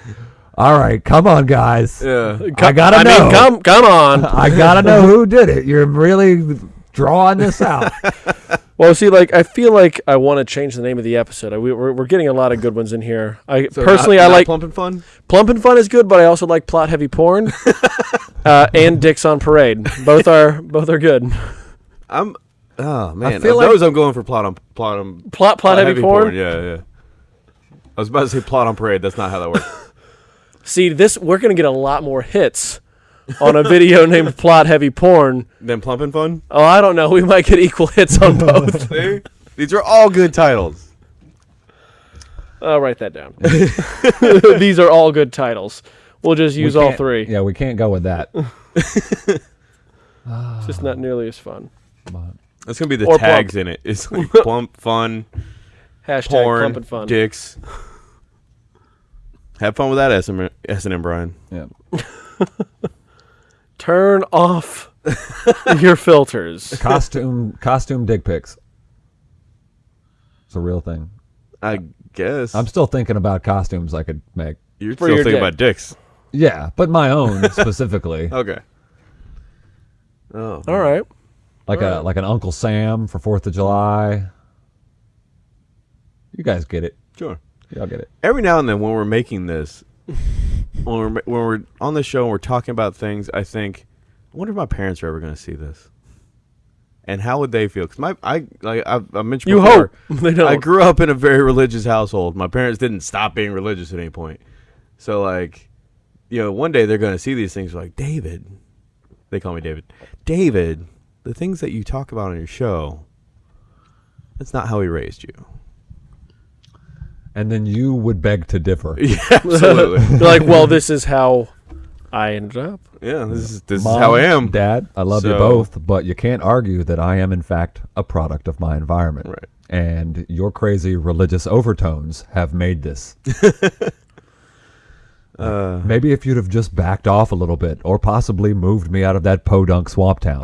All right, come on, guys. yeah. I got to I know. mean, come, come on. I gotta know who did it. You're really drawing this out. Well, see, like I feel like I want to change the name of the episode. I, we, we're, we're getting a lot of good ones in here. I So personally, not- I not like plump and fun. Plump and Fun is good, but I also like plot heavy porn, uh, and Dicks on Parade. Both are both are good. I'm. Oh man, feel of like- those I'm going for plot on plot on Plot plot heavy, porn. Yeah, yeah. I was about to say plot on parade. That's not how that works. See, this we're gonna get a lot more hits on a video named Plot Heavy Porn. then plump and fun. Oh, I don't know. We might get equal hits on both. See? These are all good titles. I'll write that down. These are all good titles. We'll just We use all three. Yeah, we can't go with that. It's just not nearly as fun. That's gonna be the Or tags in it. It's like plump, fun, Hashtag porn, Plump and Fun. dicks. Have fun with that, S and S and M, Brian. Yeah. Turn off your filters. Costume costume dick pics. It's a real thing. I guess I'm still thinking about costumes I could make. you're For still your thinking dick. about dicks. Yeah, but my own specifically, Okay. Oh, All right. like a like an Uncle Sam for Fourth of July. You guys get it. sure. Y'all get it. every now and then when we're making this, when we're when we're on the show and we're talking about things, I think, I wonder if my parents are ever going to see this, and how would they feel? Because my I like I've, I mentioned You before, hope they don't. I grew up in a very religious household. My parents didn't stop being religious at any point, so like, you know, one day they're going to see these things like David. They call me David. David, the things that you talk about on your show, that's not how he raised you. And then you would beg to differ. Yeah, absolutely. They're like, well, this is how I ended up. Yeah, this is this Mom, is how I am. Dad, I love you both, but you can't argue that I am in fact a product of my environment. Right. And your crazy religious overtones have made this. Uh, Maybe if you'd have just backed off a little bit, or possibly moved me out of that podunk swamp town.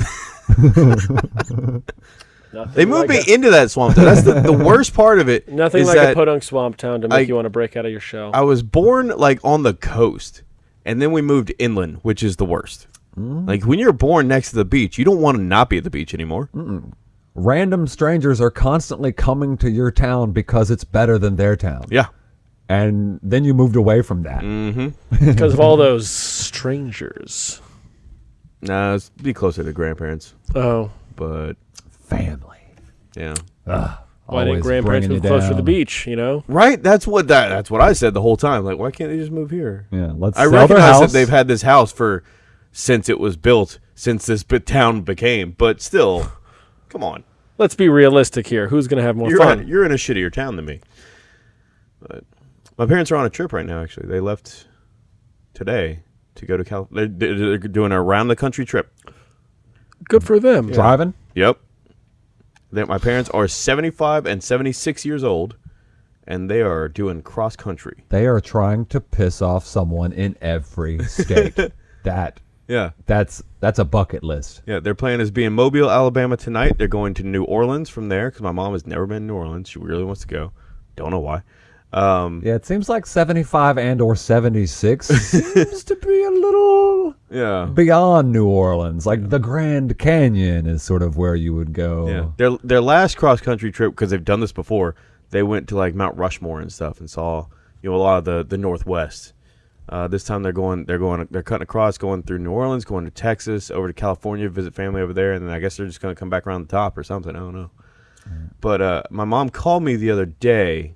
They moved me into that swamp. Town. That's the, the worst part of it. Nothing like a podunk swamp town to make I- you want to break out of your shell. I was born like on the coast, and then we moved inland, which is the worst. Mm. Like when you're born next to the beach, you don't want to not be at the beach anymore. Random strangers are constantly coming to your town because it's better than their town. Yeah. And then you moved away from that. Mm-hmm. because of all those strangers. Nah, let's be closer to grandparents, Oh, but Family. yeah. why didn't grandparents move you closer to the beach? You know, Right. That's what that. That's what I said the whole time. Like, why can't they just move here? Yeah, let's I sell their recognize house. that they've had this house for since it was built, since this bit town became. But still, come on. let's be realistic here. Who's gonna have more you're fun? In, you're in a shittier town than me. But my parents are on a trip right now. Actually, they left today to go to Cal. They're, they're doing a around the country trip. Good for them. driving. Yep. They, my parents are 75 and 76 years old, and they are doing cross country. They are trying to piss off someone in every state. that Yeah. that's that's a bucket list. Yeah, their plan is be in Mobile, Alabama tonight. They're going to New Orleans from there because my mom has never been to New Orleans. She really wants to go. Don't know why. Um, Yeah, it seems like 75 and or 76 seems to be a little yeah. beyond New Orleans. Like the Grand Canyon is sort of where you would go. Yeah, their their last cross country trip because they've done this before. They went to like Mount Rushmore and stuff and saw you know a lot of the the Northwest. Uh, this time they're going they're going they're cutting across, going through New Orleans, going to Texas, over to California, visit family over there, and then I guess they're just going to come back around the top or something. I don't know. But uh, my mom called me the other day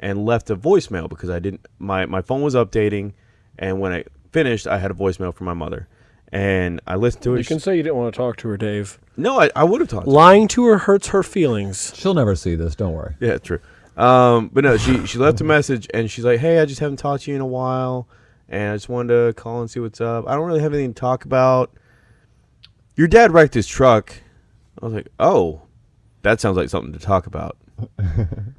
and left a voicemail because I didn't my my phone was updating, and when I finished, I had a voicemail from my mother, and I listened to it. You can say you didn't want to talk to her, Dave. no, I, I would have talked. to her. Lying to her hurts her feelings. She'll never see this, don't worry. Yeah, true. Um, but no, she she left a message and she's like, "Hey, I just haven't talked to you in a while, and I just wanted to call and see what's up. I don't really have anything to talk about. Your dad wrecked his truck." I was like, "Oh, that sounds like something to talk about."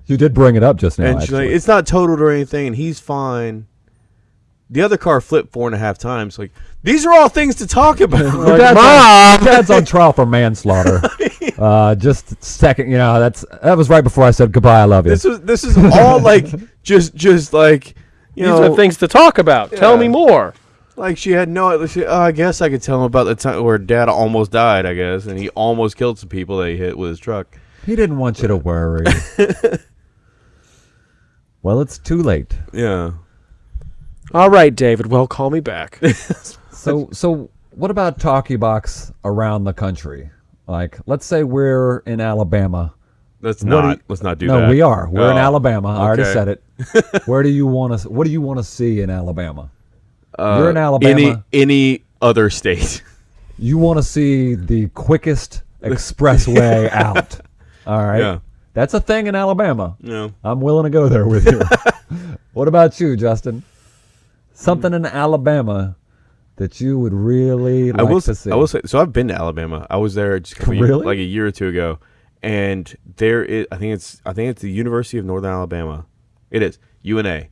You did bring it up just now. and she's like, "It's not totaled or anything, and he's fine." The other car flipped four and a half times. Like these are all things to talk about. Your dad's, on, your dad's on trial for manslaughter. uh, just second, you know, that's that was right before I said goodbye. I love you. this was this is all like just just like you These know are things to talk about. Tell me more. Like she had no. She, oh, I guess I could tell him about the time where dad almost died. I guess, and he almost killed some people that he hit with his truck. He didn't want you to worry. well, it's too late. Yeah. All right, David. Well, call me back. So, so what about talkie box around the country? Like, let's say we're in Alabama. Let's What do not. you- let's not do no, that. No, we are. We're in Oh, Alabama. I already okay. said it. Where do you want to? What do you want to see in Alabama? Uh, You're in Alabama. Any any other state? You want to see the quickest expressway out. All right. Yeah. That's a thing in Alabama. No. I'm willing to go there with you. what about you, Justin? Something in Alabama that you would really like I will. to see. I will say. So I've been to Alabama. I was there just couple Really? like a year or two ago, and there is. I think it's. I think it's the University of Northern Alabama. It is UNA,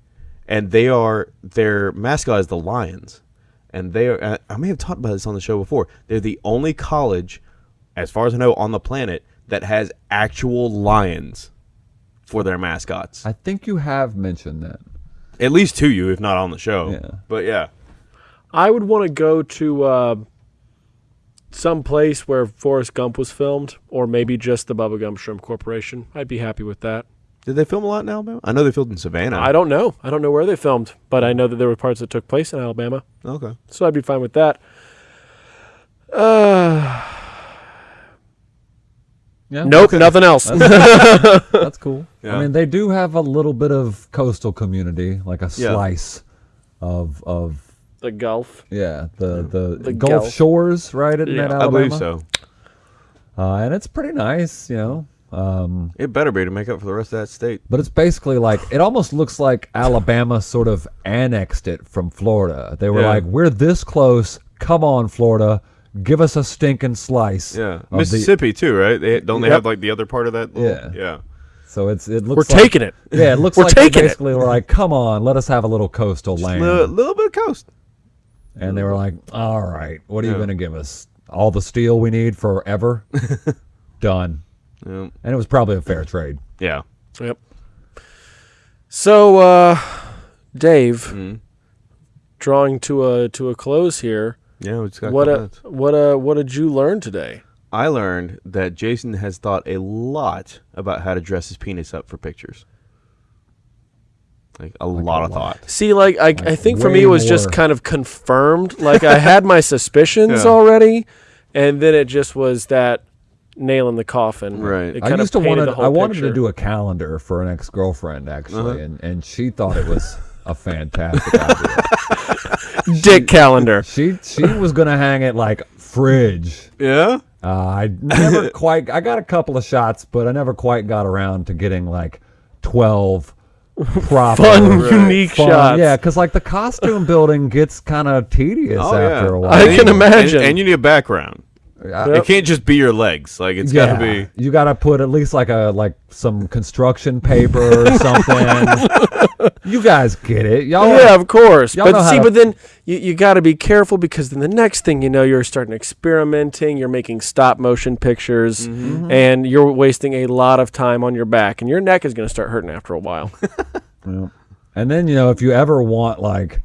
and they are their mascot is the Lions, and they are. I may have talked about this on the show before. They're the only college, as far as I know, on the planet that has actual lions for their mascots. I think you have mentioned that. At least to you, if not on the show. Yeah. But yeah. I would want to go to uh, some place where Forrest Gump was filmed, or maybe just the Bubba Gump Shrimp Corporation. I'd be happy with that. Did they film a lot in Alabama? I know they filmed in Savannah. I don't know. I don't know where they filmed, but I know that there were parts that took place in Alabama, Okay. so I'd be fine with that. Uh, Yeah. nope, nothing else. That's cool. Yeah. I mean, they do have a little bit of coastal community, like a Yeah. slice of of the Gulf. yeah the the, The Gulf Gulf. Shores, right? In Yeah, that I I believe so. Uh, and it's pretty nice, you know. Um, It better be to make up for the rest of that state. but it's basically like it almost looks like Alabama sort of annexed it from Florida. They were Yeah. like, "We're this close. Come on, Florida, give us a stinking slice." Yeah, of the-" Mississippi too, right? They don't they Yep. have like the other part of that? little- Yeah. yeah. so it's it looks. We're like, taking it. Yeah, it looks We're like they taking it. basically were like, "Come on, let us have a little coastal land." A little, little bit of coast. And they were like, "All right, what are you going to give us? All the steel we need forever? Done." Yeah. And it was probably a fair trade. yeah. Yep. So, uh, Dave, Mm. drawing to a to a close here. Yeah, we just got a What a, minutes. what uh what did you learn today? I learned that Jason has thought a lot about how to dress his penis up for pictures. Like a lot of lot. thought. See, like I, I think for me it was just kind of confirmed. Like I had my suspicions Yeah. already, and then it just was that nail in the coffin. Right. It I used of to painted wanted I wanted picture. to do a calendar for an ex girlfriend actually, Uh-huh. and and she thought it was a fantastic idea. dick calendar. She she was gonna hang it like fridge. Yeah. Uh, I never quite. I got a couple of shots, but I never quite got around to getting like twelve proper Fun, Right. unique fun- shots. Yeah, because like the costume building gets kind of tedious Oh after yeah. a while. I can imagine. And, and you need a background. I- It can't just be your legs. Like it's yeah, got to be. you got to put at least like a like some construction paper or something. you guys get it, y'all. yeah, of course. y'all But see, to- but then you, you got to be careful because then the next thing you know, you're starting experimenting. You're making stop motion pictures, Mm-hmm. and you're wasting a lot of time on your back, and your neck is going to start hurting after a while. Yeah. And then you know if you ever want like.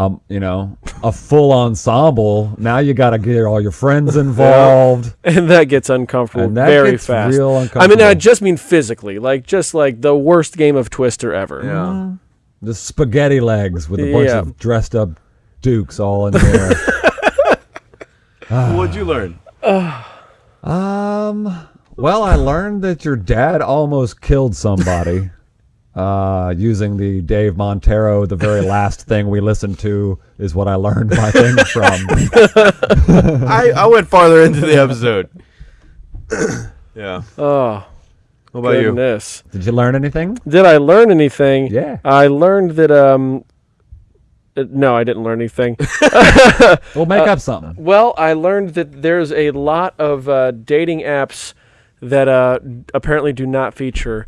Um, you know, a full ensemble. Now you got to get all your friends involved. and that gets uncomfortable And that very gets fast. real I mean, I just mean physically, like just like the worst game of Twister ever. Yeah. The spaghetti legs with a bunch Yeah. of dressed up dukes all in there. What'd you learn? um, well, I learned that your dad almost killed somebody uh, using the Dave Montero. The very last thing we listened to is what I learned my thing from. I, I went farther into the episode. yeah. Oh, What about you? goodness. Did you learn anything? Did I learn anything? Yeah. I learned that um uh, no, I didn't learn anything. We'll make up something. well, I learned that there's a lot of uh, dating apps that uh, apparently do not feature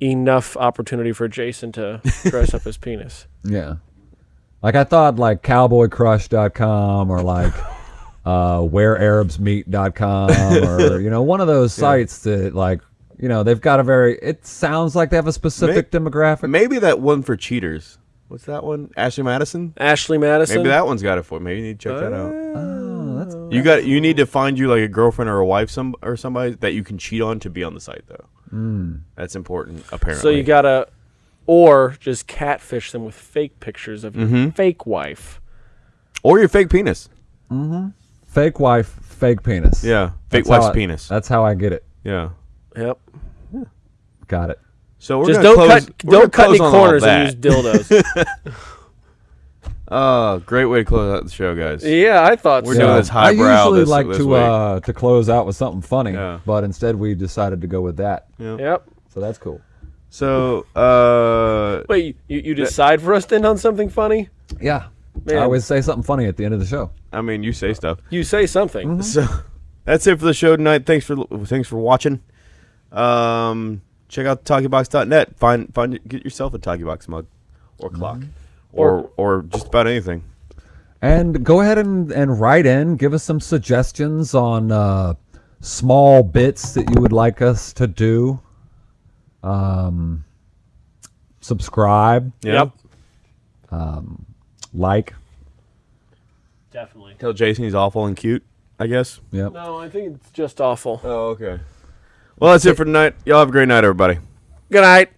enough opportunity for Jason to dress up his penis. Yeah. Like I thought like cowboycrush.com or like uh wherearabsmeet.com or you know one of those sites that like you know they've got a very it sounds like they have a specific demographic. Maybe that one for cheaters. What's that one? Ashley Madison? Ashley Madison. Maybe that one's got it for. Maybe you need to check that out. Oh, That's You got you need to find you like a girlfriend or a wife some or somebody that you can cheat on to be on the site though. That's important apparently. So you gotta, or just catfish them with fake pictures of your Mm-hmm. fake wife. or your fake penis. fake wife, fake penis. Yeah, fake That's wife's I- penis. That's how I get it. Yeah. Yep. Got it. So we're just gonna don't close, cut we're don't cut any close on all corners and use dildos. Oh, great way to close out the show, guys. yeah, I thought so We're so. doing this I highbrow usually this- like this to week. uh, to close out with something funny, Yeah. but instead we decided to go with that. Yep. So that's cool. So, uh, Wait, you, you decide for us to end on something funny? Yeah. Man. I always say something funny at the end of the show. I mean, you say stuff. You say something. So that's it for the show tonight. Thanks for thanks for watching. Um, check out talkybox.net. Find find get yourself a talkybox mug or clock or or just about anything. And go ahead and, and write in. Give us some suggestions on uh, small bits that you would like us to do. Um, subscribe, Yeah. Yep. like. Definitely. Tell Jason he's awful and cute. I guess. Yep. No, I think it's just awful. Oh, okay. Well, that's it for tonight. Y'all have a great night, everybody. Good night.